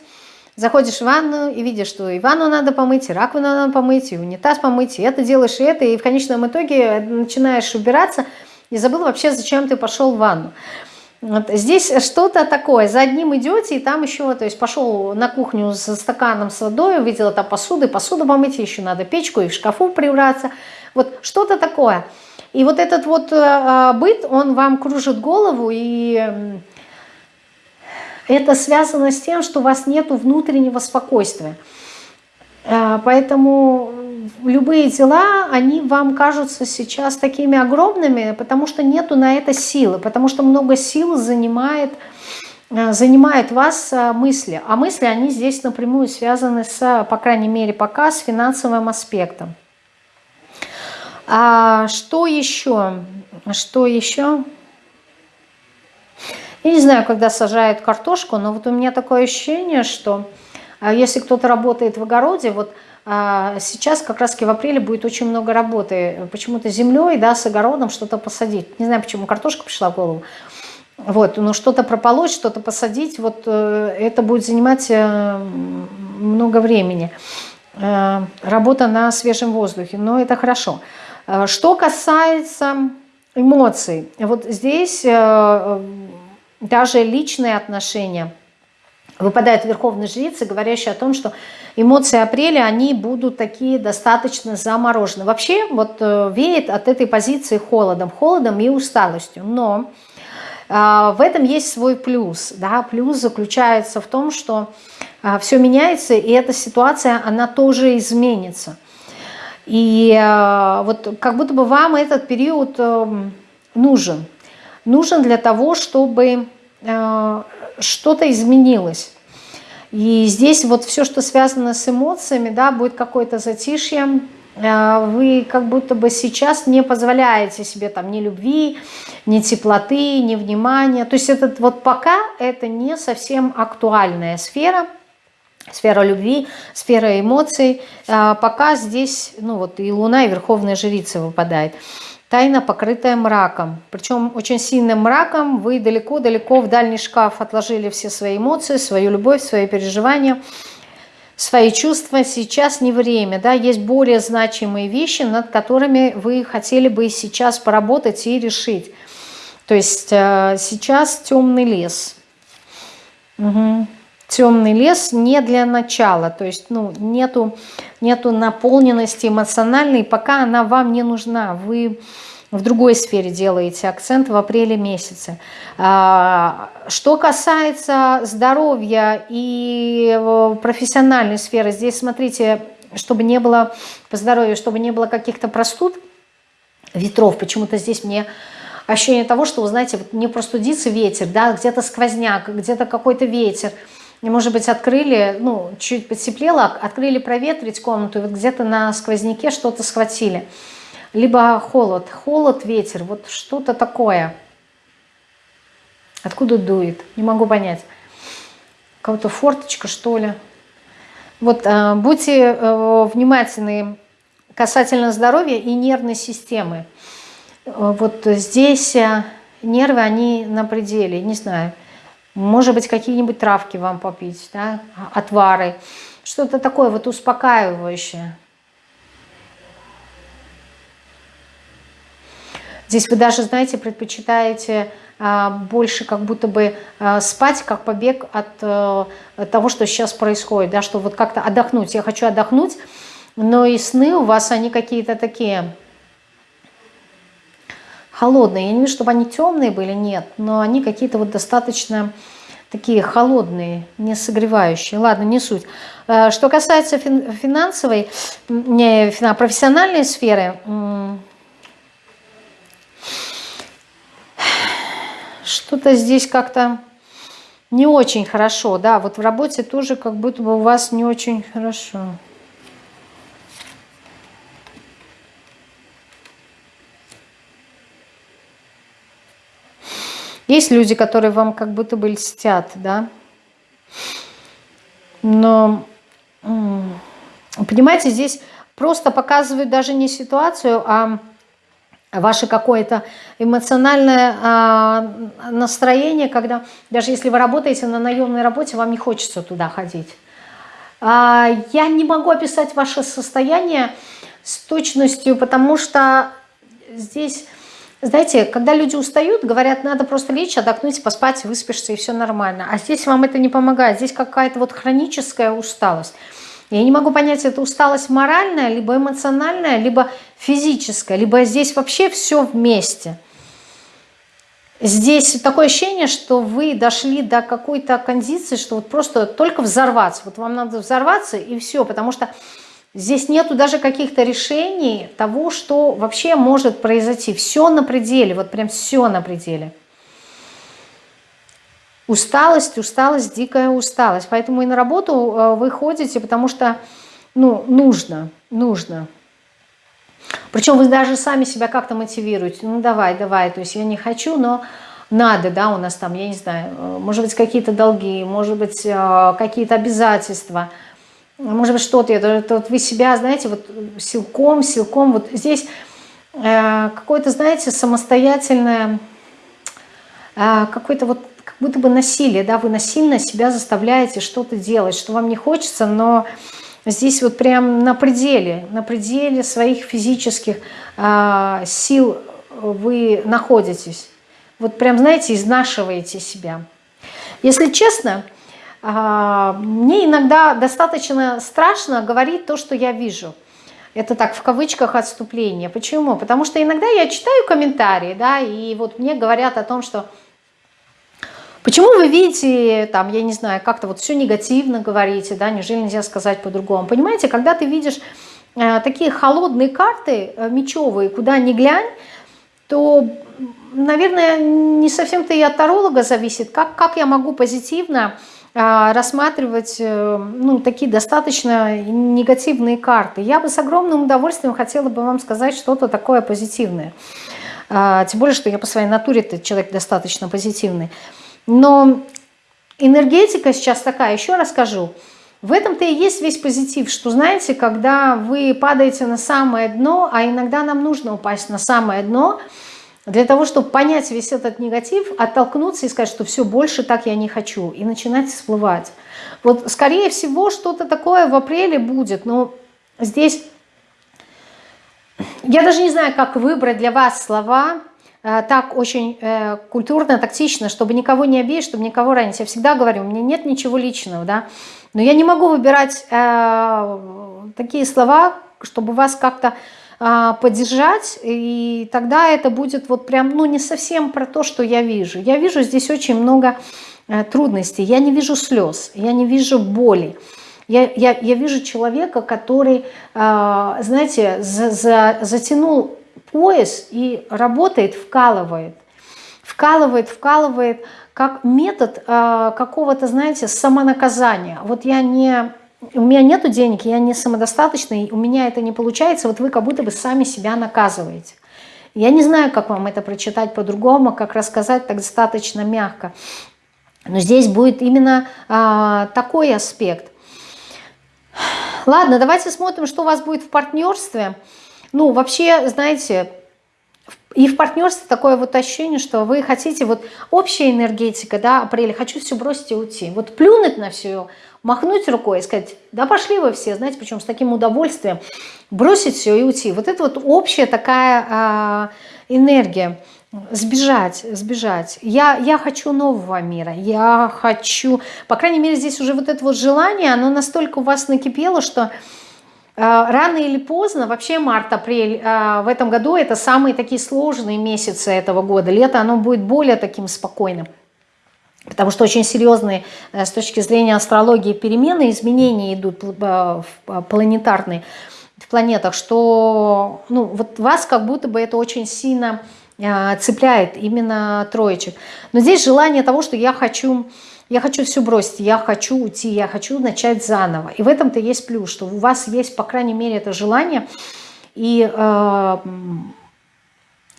заходишь в ванну и видишь, что и ванну надо помыть, и раковину надо помыть, и унитаз помыть, и это делаешь, и это, и в конечном итоге начинаешь убираться и забыл вообще, зачем ты пошел в ванну. Вот здесь что-то такое, за одним идете, и там еще, то есть пошел на кухню со стаканом с водой, увидела там посуду, и посуду помыть, еще надо печку, и в шкафу прибраться. Вот что-то такое – и вот этот вот э, а, быт, он вам кружит голову, и это связано с тем, что у вас нет внутреннего спокойствия. Э, поэтому любые дела, они вам кажутся сейчас такими огромными, потому что нету на это силы, потому что много сил занимает, э, занимает вас мысли. А мысли, они здесь напрямую связаны с, по крайней мере, пока с финансовым аспектом. А что еще? Что еще? Я не знаю, когда сажают картошку, но вот у меня такое ощущение, что а, если кто-то работает в огороде, вот а, сейчас как раз в апреле будет очень много работы. Почему-то землей, да, с огородом что-то посадить. Не знаю, почему картошка пришла в голову. Вот, но что-то прополоть, что-то посадить, вот э, это будет занимать э, много времени. Э, работа на свежем воздухе, но это хорошо. Что касается эмоций, вот здесь даже личные отношения выпадает верховный жрица, говорящая о том, что эмоции апреля, они будут такие достаточно заморожены. Вообще вот э, веет от этой позиции холодом, холодом и усталостью, но в этом есть свой плюс. Да? Плюс заключается в том, что все меняется, и эта ситуация, она тоже изменится. И э, вот как будто бы вам этот период э, нужен. Нужен для того, чтобы э, что-то изменилось. И здесь вот все, что связано с эмоциями, да, будет какое-то затишье. Вы как будто бы сейчас не позволяете себе там ни любви, ни теплоты, ни внимания. То есть этот вот пока это не совсем актуальная сфера – сфера любви, сфера эмоций. А, пока здесь, ну вот и Луна, и Верховная Жрица выпадает. Тайна, покрытая мраком. Причем очень сильным мраком. Вы далеко-далеко в дальний шкаф отложили все свои эмоции, свою любовь, свои переживания, свои чувства. Сейчас не время. Да? Есть более значимые вещи, над которыми вы хотели бы сейчас поработать и решить. То есть э, сейчас темный лес. Угу темный лес не для начала, то есть ну, нету, нету наполненности эмоциональной, пока она вам не нужна, вы в другой сфере делаете акцент в апреле месяце. А, что касается здоровья и э, профессиональной сферы, здесь смотрите, чтобы не было по здоровью, чтобы не было каких-то простуд, ветров, почему-то здесь мне ощущение того, что, вы знаете, не простудится ветер, да, где-то сквозняк, где-то какой-то ветер – может быть, открыли, ну, чуть потеплело, открыли проветрить комнату, и вот где-то на сквозняке что-то схватили. Либо холод, холод, ветер, вот что-то такое. Откуда дует? Не могу понять. Кого-то форточка, что ли? Вот э, будьте э, внимательны касательно здоровья и нервной системы. Э, вот здесь э, нервы, они на пределе, не знаю. Может быть, какие-нибудь травки вам попить, да? отвары. Что-то такое вот успокаивающее. Здесь вы даже, знаете, предпочитаете а, больше как будто бы а, спать, как побег от а, того, что сейчас происходит, да, что вот как-то отдохнуть. Я хочу отдохнуть, но и сны у вас, они какие-то такие холодные. Я не вижу, чтобы они темные были, нет, но они какие-то вот достаточно такие холодные, не согревающие. Ладно, не суть. Что касается финансовой, не, профессиональной сферы, что-то здесь как-то не очень хорошо, да, вот в работе тоже как будто бы у вас не очень хорошо. Есть люди, которые вам как будто бы льстят, да, но, понимаете, здесь просто показывают даже не ситуацию, а ваше какое-то эмоциональное а, настроение, когда даже если вы работаете на наемной работе, вам не хочется туда ходить. А, я не могу описать ваше состояние с точностью, потому что здесь, знаете, когда люди устают, говорят, надо просто лечь, отдохнуть, поспать, выспишься, и все нормально. А здесь вам это не помогает, здесь какая-то вот хроническая усталость. Я не могу понять, это усталость моральная, либо эмоциональная, либо физическая, либо здесь вообще все вместе. Здесь такое ощущение, что вы дошли до какой-то кондиции, что вот просто только взорваться. Вот вам надо взорваться и все, потому что здесь нету даже каких-то решений того, что вообще может произойти. Все на пределе, вот прям все на пределе. Усталость, усталость, дикая усталость. Поэтому и на работу э, вы ходите, потому что ну, нужно, нужно. Причем вы даже сами себя как-то мотивируете. Ну давай, давай, то есть я не хочу, но надо, да, у нас там, я не знаю, э, может быть какие-то долги, может быть э, какие-то обязательства, может быть что-то. Это, это вот вы себя, знаете, вот силком, силком, вот здесь какое-то, знаете, самостоятельное, какой-то вот как будто бы насилие, да, вы насильно себя заставляете что-то делать, что вам не хочется, но здесь вот прям на пределе, на пределе своих физических э, сил вы находитесь. Вот прям, знаете, изнашиваете себя. Если честно, э, мне иногда достаточно страшно говорить то, что я вижу. Это так, в кавычках отступление. Почему? Потому что иногда я читаю комментарии, да, и вот мне говорят о том, что Почему вы видите, там, я не знаю, как-то вот все негативно говорите, да, неужели нельзя сказать по-другому? Понимаете, когда ты видишь э, такие холодные карты, э, мечевые, куда ни глянь, то, наверное, не совсем-то и от таролога зависит, как, как я могу позитивно э, рассматривать э, ну, такие достаточно негативные карты. Я бы с огромным удовольствием хотела бы вам сказать что-то такое позитивное. Э, тем более, что я по своей натуре человек достаточно позитивный. Но энергетика сейчас такая, еще расскажу. В этом-то и есть весь позитив, что, знаете, когда вы падаете на самое дно, а иногда нам нужно упасть на самое дно, для того, чтобы понять весь этот негатив, оттолкнуться и сказать, что все, больше так я не хочу, и начинать всплывать. Вот, скорее всего, что-то такое в апреле будет, но здесь... Я даже не знаю, как выбрать для вас слова, Э, так очень э, культурно, тактично, чтобы никого не обидеть, чтобы никого ранить. Я всегда говорю, у меня нет ничего личного, да, но я не могу выбирать э, такие слова, чтобы вас как-то поддержать, и тогда это будет вот прям, ну, не совсем про то, что я вижу. Я вижу здесь очень много э, трудностей, я не вижу слез, я не вижу боли. Я, я, я вижу человека, который, э, знаете, за, за, затянул пояс и работает, вкалывает. Вкалывает, вкалывает, как метод э, какого-то, знаете, самонаказания. Вот я не... У меня нету денег, я не самодостаточный, у меня это не получается, вот вы как будто бы сами себя наказываете. Я не знаю, как вам это прочитать по-другому, как рассказать так достаточно мягко. Но здесь будет именно а, такой аспект. Ладно, давайте смотрим, что у вас будет в партнерстве. Ну, вообще, знаете, и в партнерстве такое вот ощущение, что вы хотите, вот общая энергетика, да, апреля, хочу все бросить и уйти. Вот плюнуть на все, махнуть рукой и сказать, да пошли вы все, знаете, причем с таким удовольствием, бросить все и уйти. Вот это вот общая такая а, энергия. Сбежать, сбежать. Я, я хочу нового мира, я хочу... По крайней мере, здесь уже вот это вот желание, оно настолько у вас накипело, что э, рано или поздно, вообще март-апрель э, в этом году это самые такие сложные месяцы этого года. Лето, оно будет более таким спокойным. Потому что очень серьезные э, с точки зрения астрологии перемены, изменения идут планетарные в планетах, что ну, вот вас как будто бы это очень сильно цепляет именно троечек. Но здесь желание того, что я хочу, я хочу все бросить, я хочу уйти, я хочу начать заново. И в этом-то есть плюс, что у вас есть, по крайней мере, это желание, и э,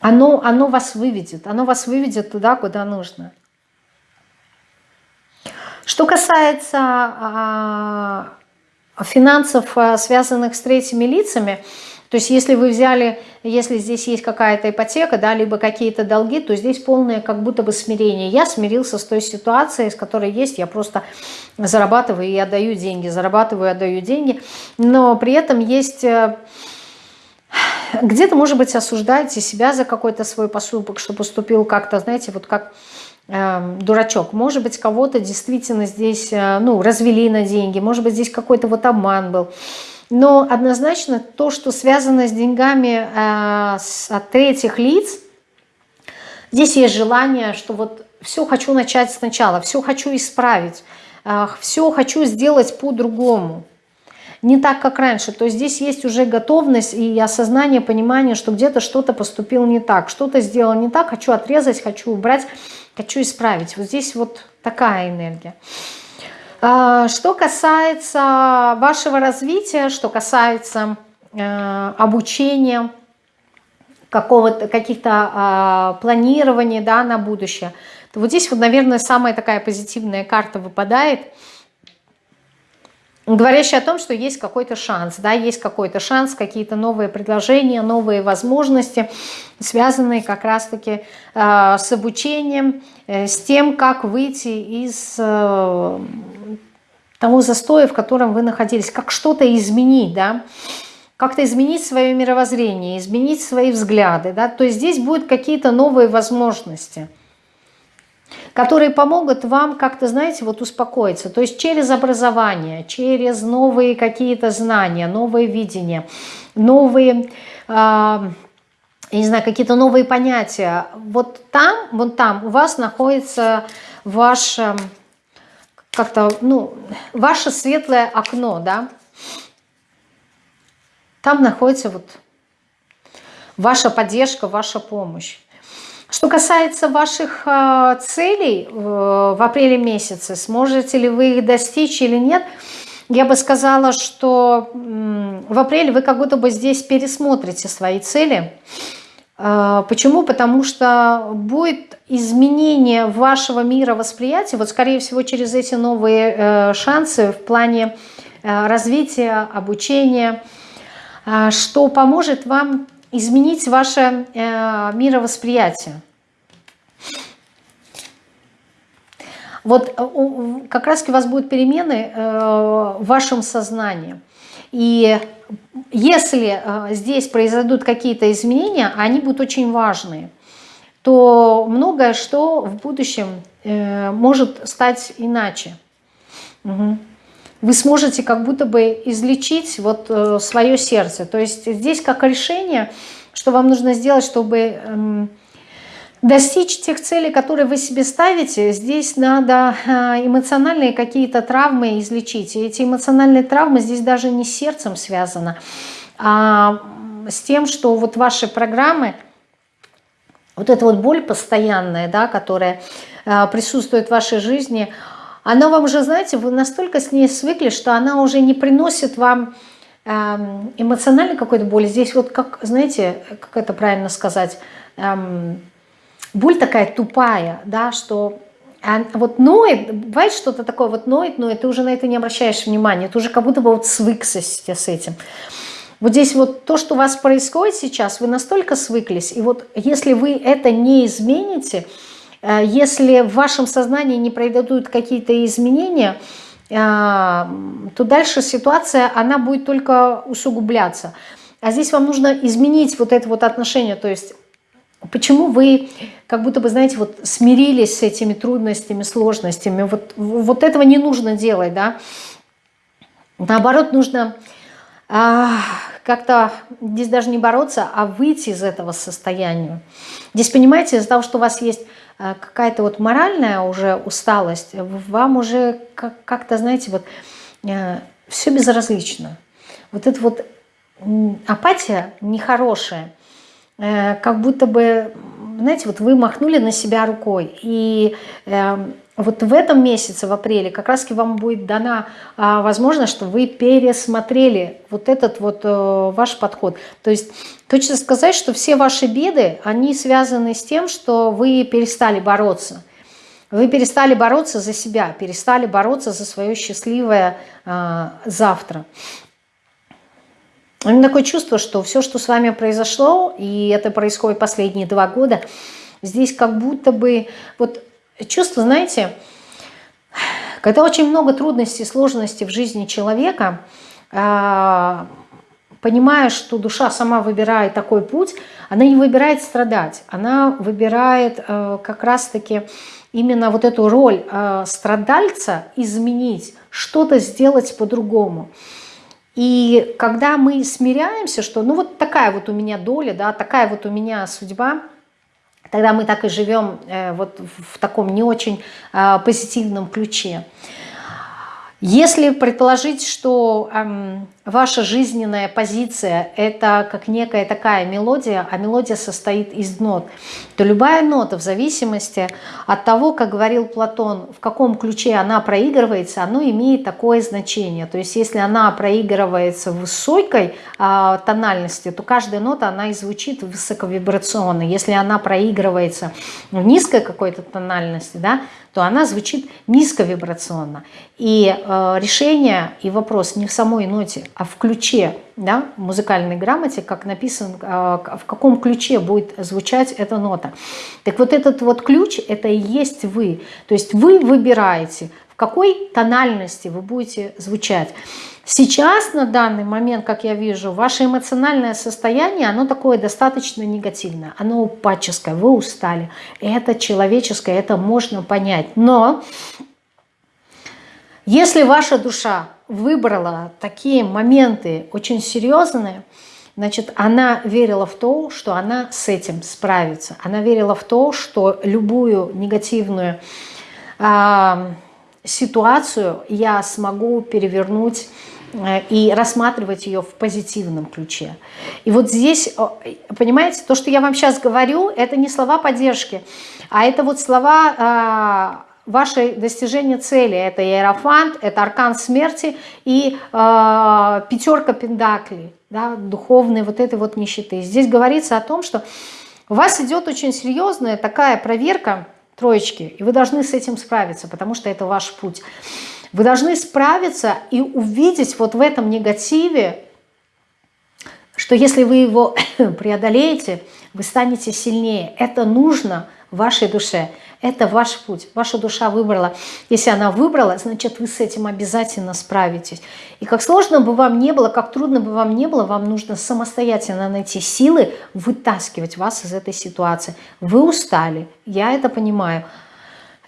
оно, оно вас выведет, оно вас выведет туда, куда нужно. Что касается э, финансов, связанных с третьими лицами, то есть если вы взяли, если здесь есть какая-то ипотека, да, либо какие-то долги, то здесь полное как будто бы смирение. Я смирился с той ситуацией, с которой есть, я просто зарабатываю и отдаю деньги, зарабатываю и отдаю деньги, но при этом есть... Э, где-то, может быть, осуждаете себя за какой-то свой поступок, что поступил как-то, знаете, вот как э, дурачок. Может быть, кого-то действительно здесь, э, ну, развели на деньги, может быть, здесь какой-то вот обман был. Но однозначно то, что связано с деньгами э, от третьих лиц, здесь есть желание, что вот все хочу начать сначала, все хочу исправить, э, все хочу сделать по-другому. Не так, как раньше. То есть здесь есть уже готовность и осознание, понимание, что где-то что-то поступил не так, что-то сделал не так, хочу отрезать, хочу убрать, хочу исправить. Вот здесь вот такая энергия. А, что касается вашего развития, что касается э, обучения, каких-то э, планирований да, на будущее, то вот здесь вот, наверное, самая такая позитивная карта выпадает – говорящий о том, что есть какой-то шанс, да, есть какой-то шанс, какие-то новые предложения, новые возможности, связанные как раз-таки э, с обучением, э, с тем, как выйти из э, того застоя, в котором вы находились, как что-то изменить, да, как-то изменить свое мировоззрение, изменить свои взгляды, да, то есть здесь будут какие-то новые возможности – которые помогут вам как-то, знаете, вот успокоиться. То есть через образование, через новые какие-то знания, новые видения, новые... Э, я не знаю, какие-то новые понятия. Вот там, вот там у вас находится ваше, как-то, ну, ваше светлое окно, да. Там находится вот ваша поддержка, ваша помощь. Что касается ваших э, целей э, в апреле месяце, сможете ли вы их достичь или нет, я бы сказала, что в апреле вы как будто бы здесь пересмотрите свои цели. Э, почему? Потому что будет изменение вашего мира восприятия, вот скорее всего через эти новые шансы в плане развития, обучения, что поможет вам изменить ваше э, мировосприятие. Вот э, как раз у вас будут перемены э, в вашем сознании. И если э, здесь произойдут какие-то изменения, они будут очень важные, то многое что в будущем э, может стать иначе. Угу вы сможете как будто бы излечить вот э, свое сердце. То есть здесь как решение, что вам нужно сделать, чтобы эм, достичь тех целей, которые вы себе ставите, здесь надо э, эмоциональные какие-то травмы излечить. И эти эмоциональные травмы здесь даже не с сердцем связаны, а с тем, что вот ваши программы, вот эта вот боль постоянная, да, которая э, присутствует в вашей жизни, она вам уже, знаете, вы настолько с ней свыкли, что она уже не приносит вам э, эмоциональной какой-то боли. Здесь вот как, знаете, как это правильно сказать, э, боль такая тупая, да, что вот ноет, бывает что-то такое, вот ноет, ноет, ты уже на это не обращаешь внимания, ты уже как будто бы вот свыкся с этим. Вот здесь вот то, что у вас происходит сейчас, вы настолько свыклись, и вот если вы это не измените, если в вашем сознании не произойдут какие-то изменения, э, то дальше ситуация, она будет только усугубляться. А здесь вам нужно изменить вот это вот отношение, то есть почему вы как будто бы, знаете, вот смирились с этими трудностями, сложностями, вот, вот этого не нужно делать, да, наоборот, нужно а, как-то здесь даже не бороться, а выйти из этого состояния. Здесь, понимаете, из-за того, что у вас есть какая-то вот моральная уже усталость, вам уже как-то, знаете, вот а, все безразлично. Вот эта вот апатия нехорошая, э, как будто бы, знаете, вот вы махнули на себя рукой, и эм, вот в этом месяце, в апреле, как раз вам будет дана а, возможность, что вы пересмотрели вот этот вот а, ваш подход. То есть точно сказать, что все ваши беды, они связаны с тем, что вы перестали бороться. Вы перестали бороться за себя, перестали бороться за свое счастливое а, завтра. У меня такое чувство, что все, что с вами произошло, и это происходит последние два года, здесь как будто бы... вот Чувство, знаете, когда очень много трудностей, сложностей в жизни человека, а, понимая, что душа сама выбирает такой путь, она не выбирает страдать, она выбирает э, как раз-таки именно вот эту роль э, страдальца изменить, что-то сделать по-другому. И когда мы смиряемся, что ну вот такая вот у меня доля, да, такая вот у меня судьба – Тогда мы так и живем э, вот в таком не очень а, позитивном ключе. Если предположить, что эм, ваша жизненная позиция – это как некая такая мелодия, а мелодия состоит из нот, то любая нота в зависимости от того, как говорил Платон, в каком ключе она проигрывается, оно имеет такое значение. То есть если она проигрывается в высокой э, тональности, то каждая нота, она и звучит высоковибрационно. Если она проигрывается в низкой какой-то тональности, да, то она звучит низковибрационно. И э, решение и вопрос не в самой ноте, а в ключе, да, музыкальной грамоте, как написано, э, в каком ключе будет звучать эта нота. Так вот этот вот ключ, это и есть вы. То есть вы выбираете, в какой тональности вы будете звучать. Сейчас, на данный момент, как я вижу, ваше эмоциональное состояние, оно такое достаточно негативное, оно упадческое, вы устали. Это человеческое, это можно понять. Но если ваша душа выбрала такие моменты очень серьезные, значит, она верила в то, что она с этим справится. Она верила в то, что любую негативную э, ситуацию я смогу перевернуть и рассматривать ее в позитивном ключе. И вот здесь, понимаете, то, что я вам сейчас говорю, это не слова поддержки, а это вот слова а, вашей достижения цели. Это иерофант, это аркан смерти и э, пятерка пентаклей, да, духовной вот этой вот нищеты. Здесь говорится о том, что у вас идет очень серьезная такая проверка троечки, и вы должны с этим справиться, потому что это ваш путь. Вы должны справиться и увидеть вот в этом негативе, что если вы его [coughs] преодолеете, вы станете сильнее. Это нужно вашей душе. Это ваш путь. Ваша душа выбрала. Если она выбрала, значит, вы с этим обязательно справитесь. И как сложно бы вам не было, как трудно бы вам не было, вам нужно самостоятельно найти силы вытаскивать вас из этой ситуации. Вы устали, я это понимаю.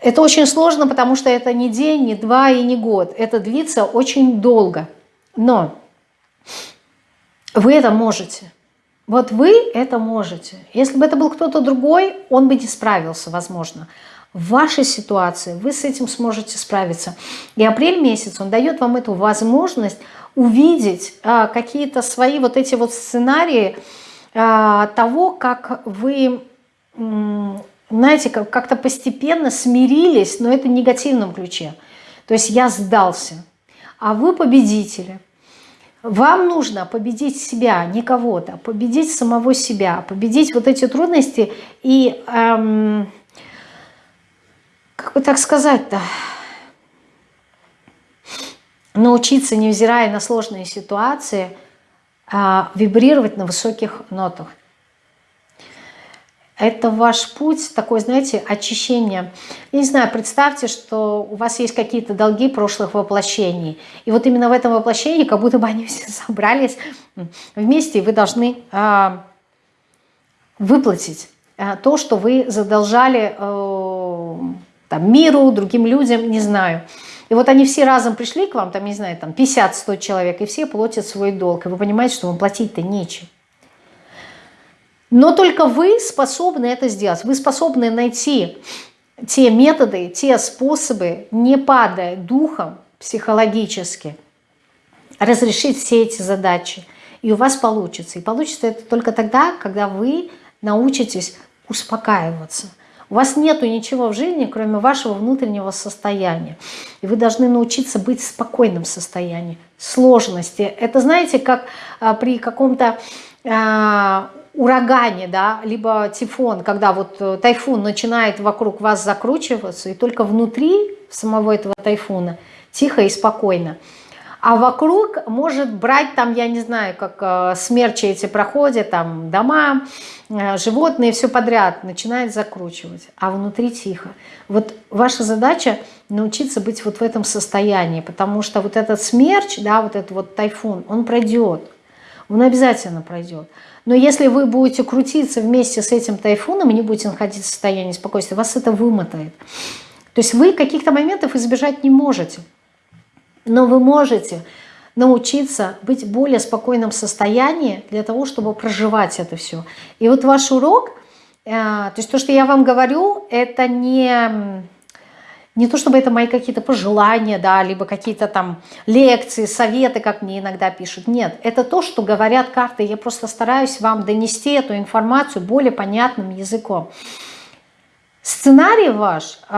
Это очень сложно, потому что это не день, не два и не год. Это длится очень долго. Но вы это можете. Вот вы это можете. Если бы это был кто-то другой, он бы не справился, возможно. В вашей ситуации вы с этим сможете справиться. И апрель месяц, он дает вам эту возможность увидеть а, какие-то свои вот эти вот сценарии а, того, как вы знаете, как-то постепенно смирились, но это в негативном ключе. То есть я сдался, а вы победители. Вам нужно победить себя, не кого-то, победить самого себя, победить вот эти трудности и, эм, как бы так сказать-то, научиться, невзирая на сложные ситуации, э, вибрировать на высоких нотах. Это ваш путь, такой, знаете, очищение. Я не знаю, представьте, что у вас есть какие-то долги прошлых воплощений. И вот именно в этом воплощении, как будто бы они все [laughs] собрались вместе, и вы должны э, выплатить э, то, что вы задолжали э, там, миру, другим людям, не знаю. И вот они все разом пришли к вам, там, не знаю, там 50-100 человек, и все платят свой долг. И вы понимаете, что вам платить-то нечем. Но только вы способны это сделать. Вы способны найти те методы, те способы, не падая духом психологически, разрешить все эти задачи. И у вас получится. И получится это только тогда, когда вы научитесь успокаиваться. У вас нету ничего в жизни, кроме вашего внутреннего состояния. И вы должны научиться быть в спокойном состоянии. Сложности. Это, знаете, как а, при каком-то а, урагане, да, либо тифон, когда вот э, тайфун начинает вокруг вас закручиваться, и только внутри самого этого тайфуна тихо и спокойно. А вокруг может брать там, я не знаю, как э, смерчи эти проходят, там дома, э, животные, все подряд начинает закручивать, а внутри тихо. Вот ваша задача научиться быть вот в этом состоянии, потому что вот этот смерч, да, вот этот вот тайфун, он пройдет, он обязательно пройдет. Но если вы будете крутиться вместе с этим тайфуном и не будете находиться в состоянии спокойствия, вас это вымотает. То есть вы каких-то моментов избежать не можете. Но вы можете научиться быть в более спокойном состоянии для того, чтобы проживать это все. И вот ваш урок, э, то есть то, что я вам говорю, это не не то чтобы это мои какие-то пожелания, да, либо какие-то там лекции, советы, как мне иногда пишут. Нет, это то, что говорят карты. Я просто стараюсь вам донести эту информацию более понятным языком. Сценарий ваш э,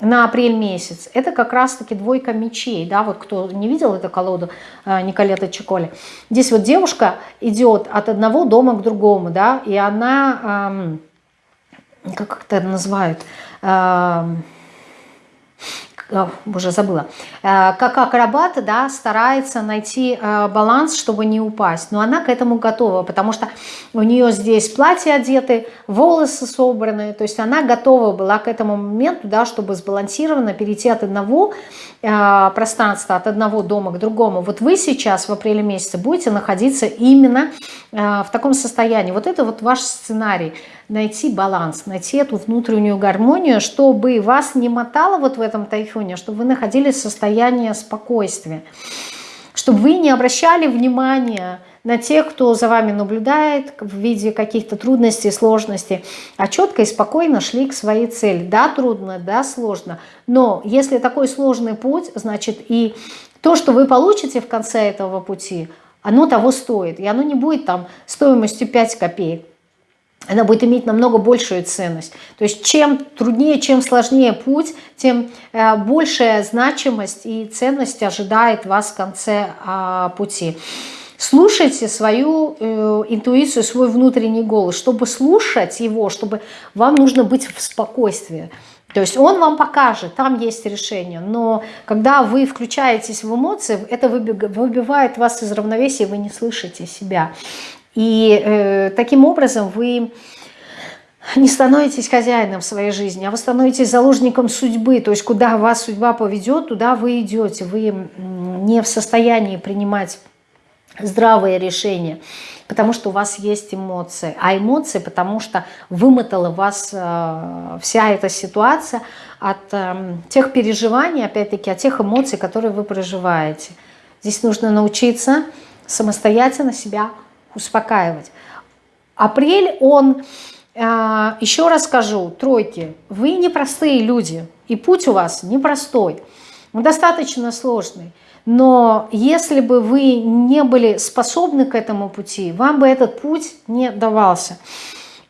на апрель месяц, это как раз-таки двойка мечей, да, вот кто не видел эту колоду э, Николета Чиколи. Здесь вот девушка идет от одного дома к другому, да, и она, э, как это называют, уже забыла, э, как акробат да, старается найти э, баланс, чтобы не упасть. Но она к этому готова, потому что у нее здесь платье одеты, волосы собраны, то есть она готова была к этому моменту, да, чтобы сбалансированно перейти от одного э, пространства, от одного дома к другому. Вот вы сейчас в апреле месяце будете находиться именно в таком состоянии. Вот это вот ваш сценарий – найти баланс, найти эту внутреннюю гармонию, чтобы вас не мотало вот в этом тайфуне, чтобы вы находились в состоянии спокойствия, чтобы вы не обращали внимания на тех, кто за вами наблюдает в виде каких-то трудностей, сложностей, а четко и спокойно шли к своей цели. Да, трудно, да, сложно, но если такой сложный путь, значит и то, что вы получите в конце этого пути, оно того стоит, и оно не будет там стоимостью 5 копеек она будет иметь намного большую ценность. То есть чем труднее, чем сложнее путь, тем э, большая значимость и ценность ожидает вас в конце а, пути. Слушайте свою э, интуицию, свой внутренний голос. Чтобы слушать его, чтобы вам нужно быть в спокойствии. То есть он вам покажет, там есть решение. Но когда вы включаетесь в эмоции, это выбивает вас из равновесия, вы не слышите себя. И э, таким образом вы не становитесь хозяином своей жизни, а вы становитесь заложником судьбы. То есть куда вас судьба поведет, туда вы идете. Вы не в состоянии принимать здравые решения, потому что у вас есть эмоции. А эмоции, потому что вымотала вас э, вся эта ситуация от э, тех переживаний, опять-таки, от тех эмоций, которые вы проживаете. Здесь нужно научиться самостоятельно себя успокаивать. Апрель, он, а, еще раз скажу, тройки, вы непростые люди, и путь у вас непростой, достаточно сложный. Но если бы вы не были способны к этому пути, вам бы этот путь не давался.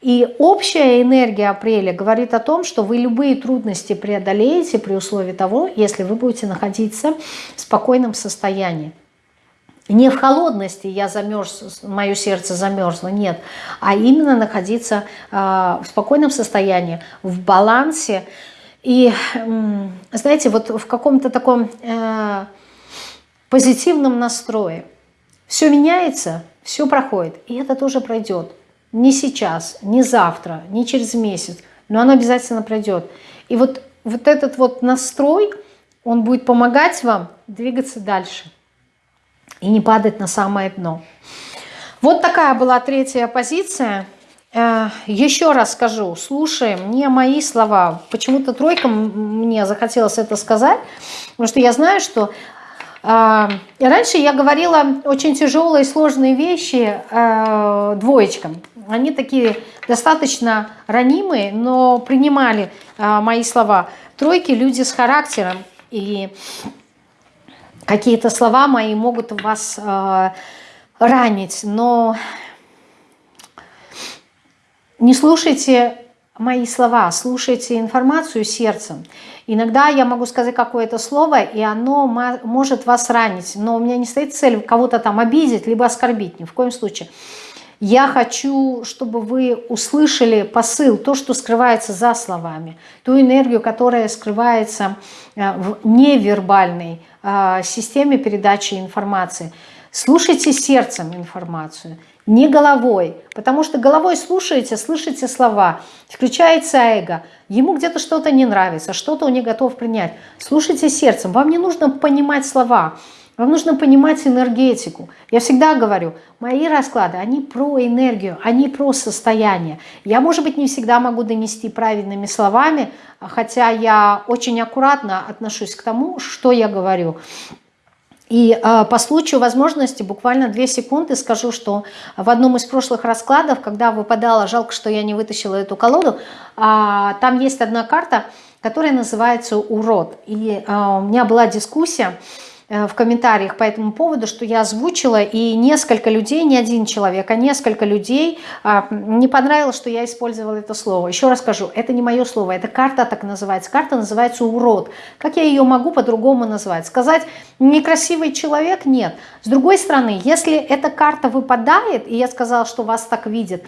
И общая энергия апреля говорит о том, что вы любые трудности преодолеете при условии того, если вы будете находиться в спокойном состоянии. Не в холодности я замерз, мое сердце замерзло, нет, а именно находиться э, в спокойном состоянии, в балансе. И, знаете, вот в каком-то таком э, позитивном настрое. Все меняется, все проходит, и это тоже пройдет. Не сейчас, не завтра, не через месяц, но оно обязательно пройдет. И вот, вот этот вот настрой, он будет помогать вам двигаться дальше и не падать на самое дно. Вот такая была третья позиция. Э, еще раз скажу, слушаем не мои слова. Почему-то тройка мне захотелось это сказать, потому что я знаю, что э, раньше я говорила очень тяжелые, сложные вещи э, двоечкам. Они такие достаточно ранимые, но принимали мои слова. Тройки – люди с характером. И какие-то слова мои могут вас э, ранить, но не слушайте мои слова, слушайте информацию сердцем. Иногда я могу сказать какое-то слово, и оно может вас ранить, но у меня не стоит цель кого-то там обидеть, либо оскорбить, ни в коем случае. Я хочу, чтобы вы услышали посыл, то, что скрывается за словами, ту энергию, которая скрывается э, в невербальной системе передачи информации. Слушайте сердцем информацию, не головой, потому что головой слушаете, слышите слова, включается эго, ему где-то что-то не нравится, что-то он не готов принять. Слушайте сердцем, вам не нужно понимать слова, вам нужно понимать энергетику. Я всегда говорю, мои расклады, они про энергию, они про состояние. Я, может быть, не всегда могу донести правильными словами, хотя я очень аккуратно отношусь к тому, что я говорю. И э, по случаю возможности буквально две секунды скажу, что в одном из прошлых раскладов, когда выпадала, жалко, что я не вытащила эту колоду, э, там есть одна карта, которая называется «Урод». И э, у меня была дискуссия, в комментариях по этому поводу, что я озвучила, и несколько людей, не один человек, а несколько людей а, не понравилось, что я использовала это слово. Еще раз скажу, это не мое слово, это карта так называется. Карта называется «урод». Как я ее могу по-другому назвать? Сказать «некрасивый человек» – нет. С другой стороны, если эта карта выпадает, и я сказала, что вас так видят,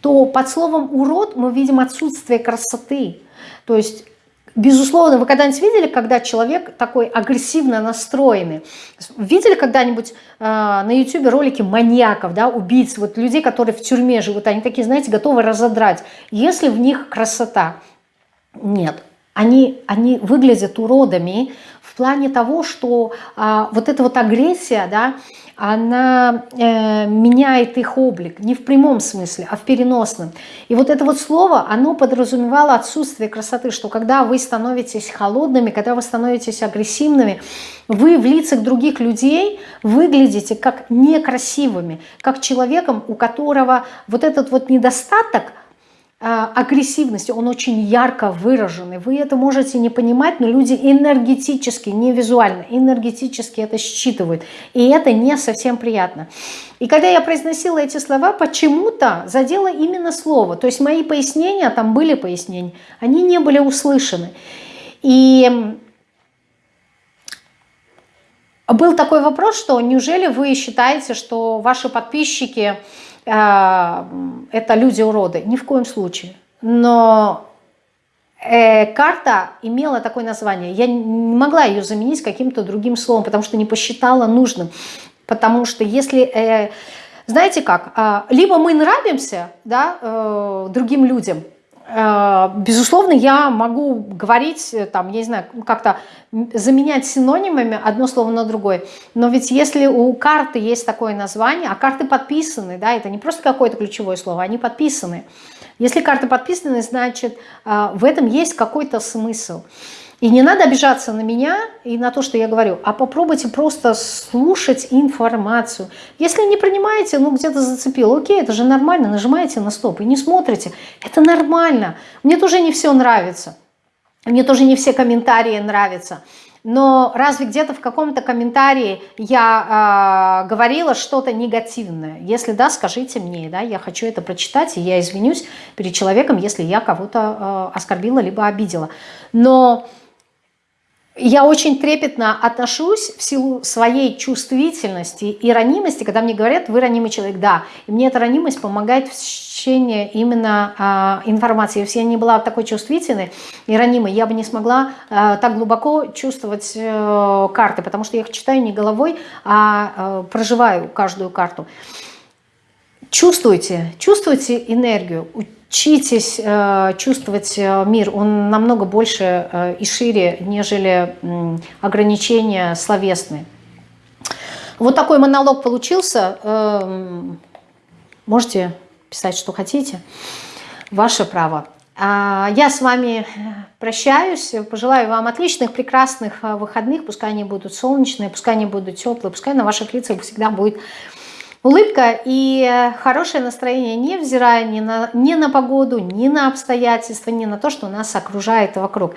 то под словом «урод» мы видим отсутствие красоты. То есть Безусловно, вы когда-нибудь видели, когда человек такой агрессивно настроенный? Видели когда-нибудь э, на YouTube ролики маньяков, да, убийц, вот людей, которые в тюрьме живут, они такие, знаете, готовы разодрать. Если в них красота? Нет. Они, они выглядят уродами в плане того, что э, вот эта вот агрессия, да, она э, меняет их облик, не в прямом смысле, а в переносном. И вот это вот слово, оно подразумевало отсутствие красоты, что когда вы становитесь холодными, когда вы становитесь агрессивными, вы в лицах других людей выглядите как некрасивыми, как человеком, у которого вот этот вот недостаток – а, агрессивности, он очень ярко выраженный. Вы это можете не понимать, но люди энергетически, не визуально, энергетически это считывают. И это не совсем приятно. И когда я произносила эти слова, почему-то задело именно слово. То есть мои пояснения, там были пояснения, они не были услышаны. И был такой вопрос, что неужели вы считаете, что ваши подписчики это люди-уроды. Ни в коем случае. Но э, карта имела такое название. Я не могла ее заменить каким-то другим словом, потому что не посчитала нужным. Потому что если... Э, знаете как? Э, либо мы нравимся да, э, другим людям, безусловно, я могу говорить, э, там, я не знаю, как-то заменять синонимами одно слово на другое. Но ведь если у карты есть такое название, а карты подписаны, да, это не просто какое-то ключевое слово, они подписаны. Если карты подписаны, значит, э, в этом есть какой-то смысл. И не надо обижаться на меня и на то, что я говорю, а попробуйте просто слушать информацию. Если не принимаете, ну где-то зацепил, окей, это же нормально, нажимаете на стоп и не смотрите. Это нормально. Мне тоже не все нравится. Мне тоже не все комментарии нравятся. но разве где-то в каком-то комментарии я э, говорила что-то негативное? Если да, скажите мне, да, я хочу это прочитать, и я извинюсь перед человеком, если я кого-то э, оскорбила либо обидела. Но я очень трепетно отношусь в силу своей чувствительности и ранимости, когда мне говорят, вы ранимый человек, да. И мне эта ранимость помогает в течение именно э, информации. Если я не была такой чувствительной и ранимой, я бы не смогла э, так глубоко чувствовать э, карты, потому что я их читаю не головой, а э, проживаю каждую карту. Чувствуйте, чувствуйте энергию, учитесь э, чувствовать э, мир, он намного больше э, и шире, нежели ограничения словесные. Вот такой монолог получился. Э, можете писать, что хотите. Ваше право. А я с вами прощаюсь. Пожелаю вам отличных, прекрасных выходных. Пускай они будут солнечные, пускай они будут теплые, пускай на ваших лицах всегда будет Улыбка и хорошее настроение, невзирая ни на, ни на погоду, ни на обстоятельства, ни на то, что нас окружает вокруг.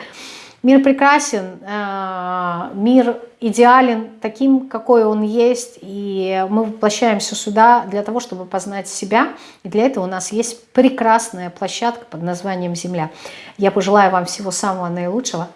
Мир прекрасен, э, мир идеален таким, какой он есть, и мы воплощаемся сюда для того, чтобы познать себя, и для этого у нас есть прекрасная площадка под названием Земля. Я пожелаю вам всего самого наилучшего.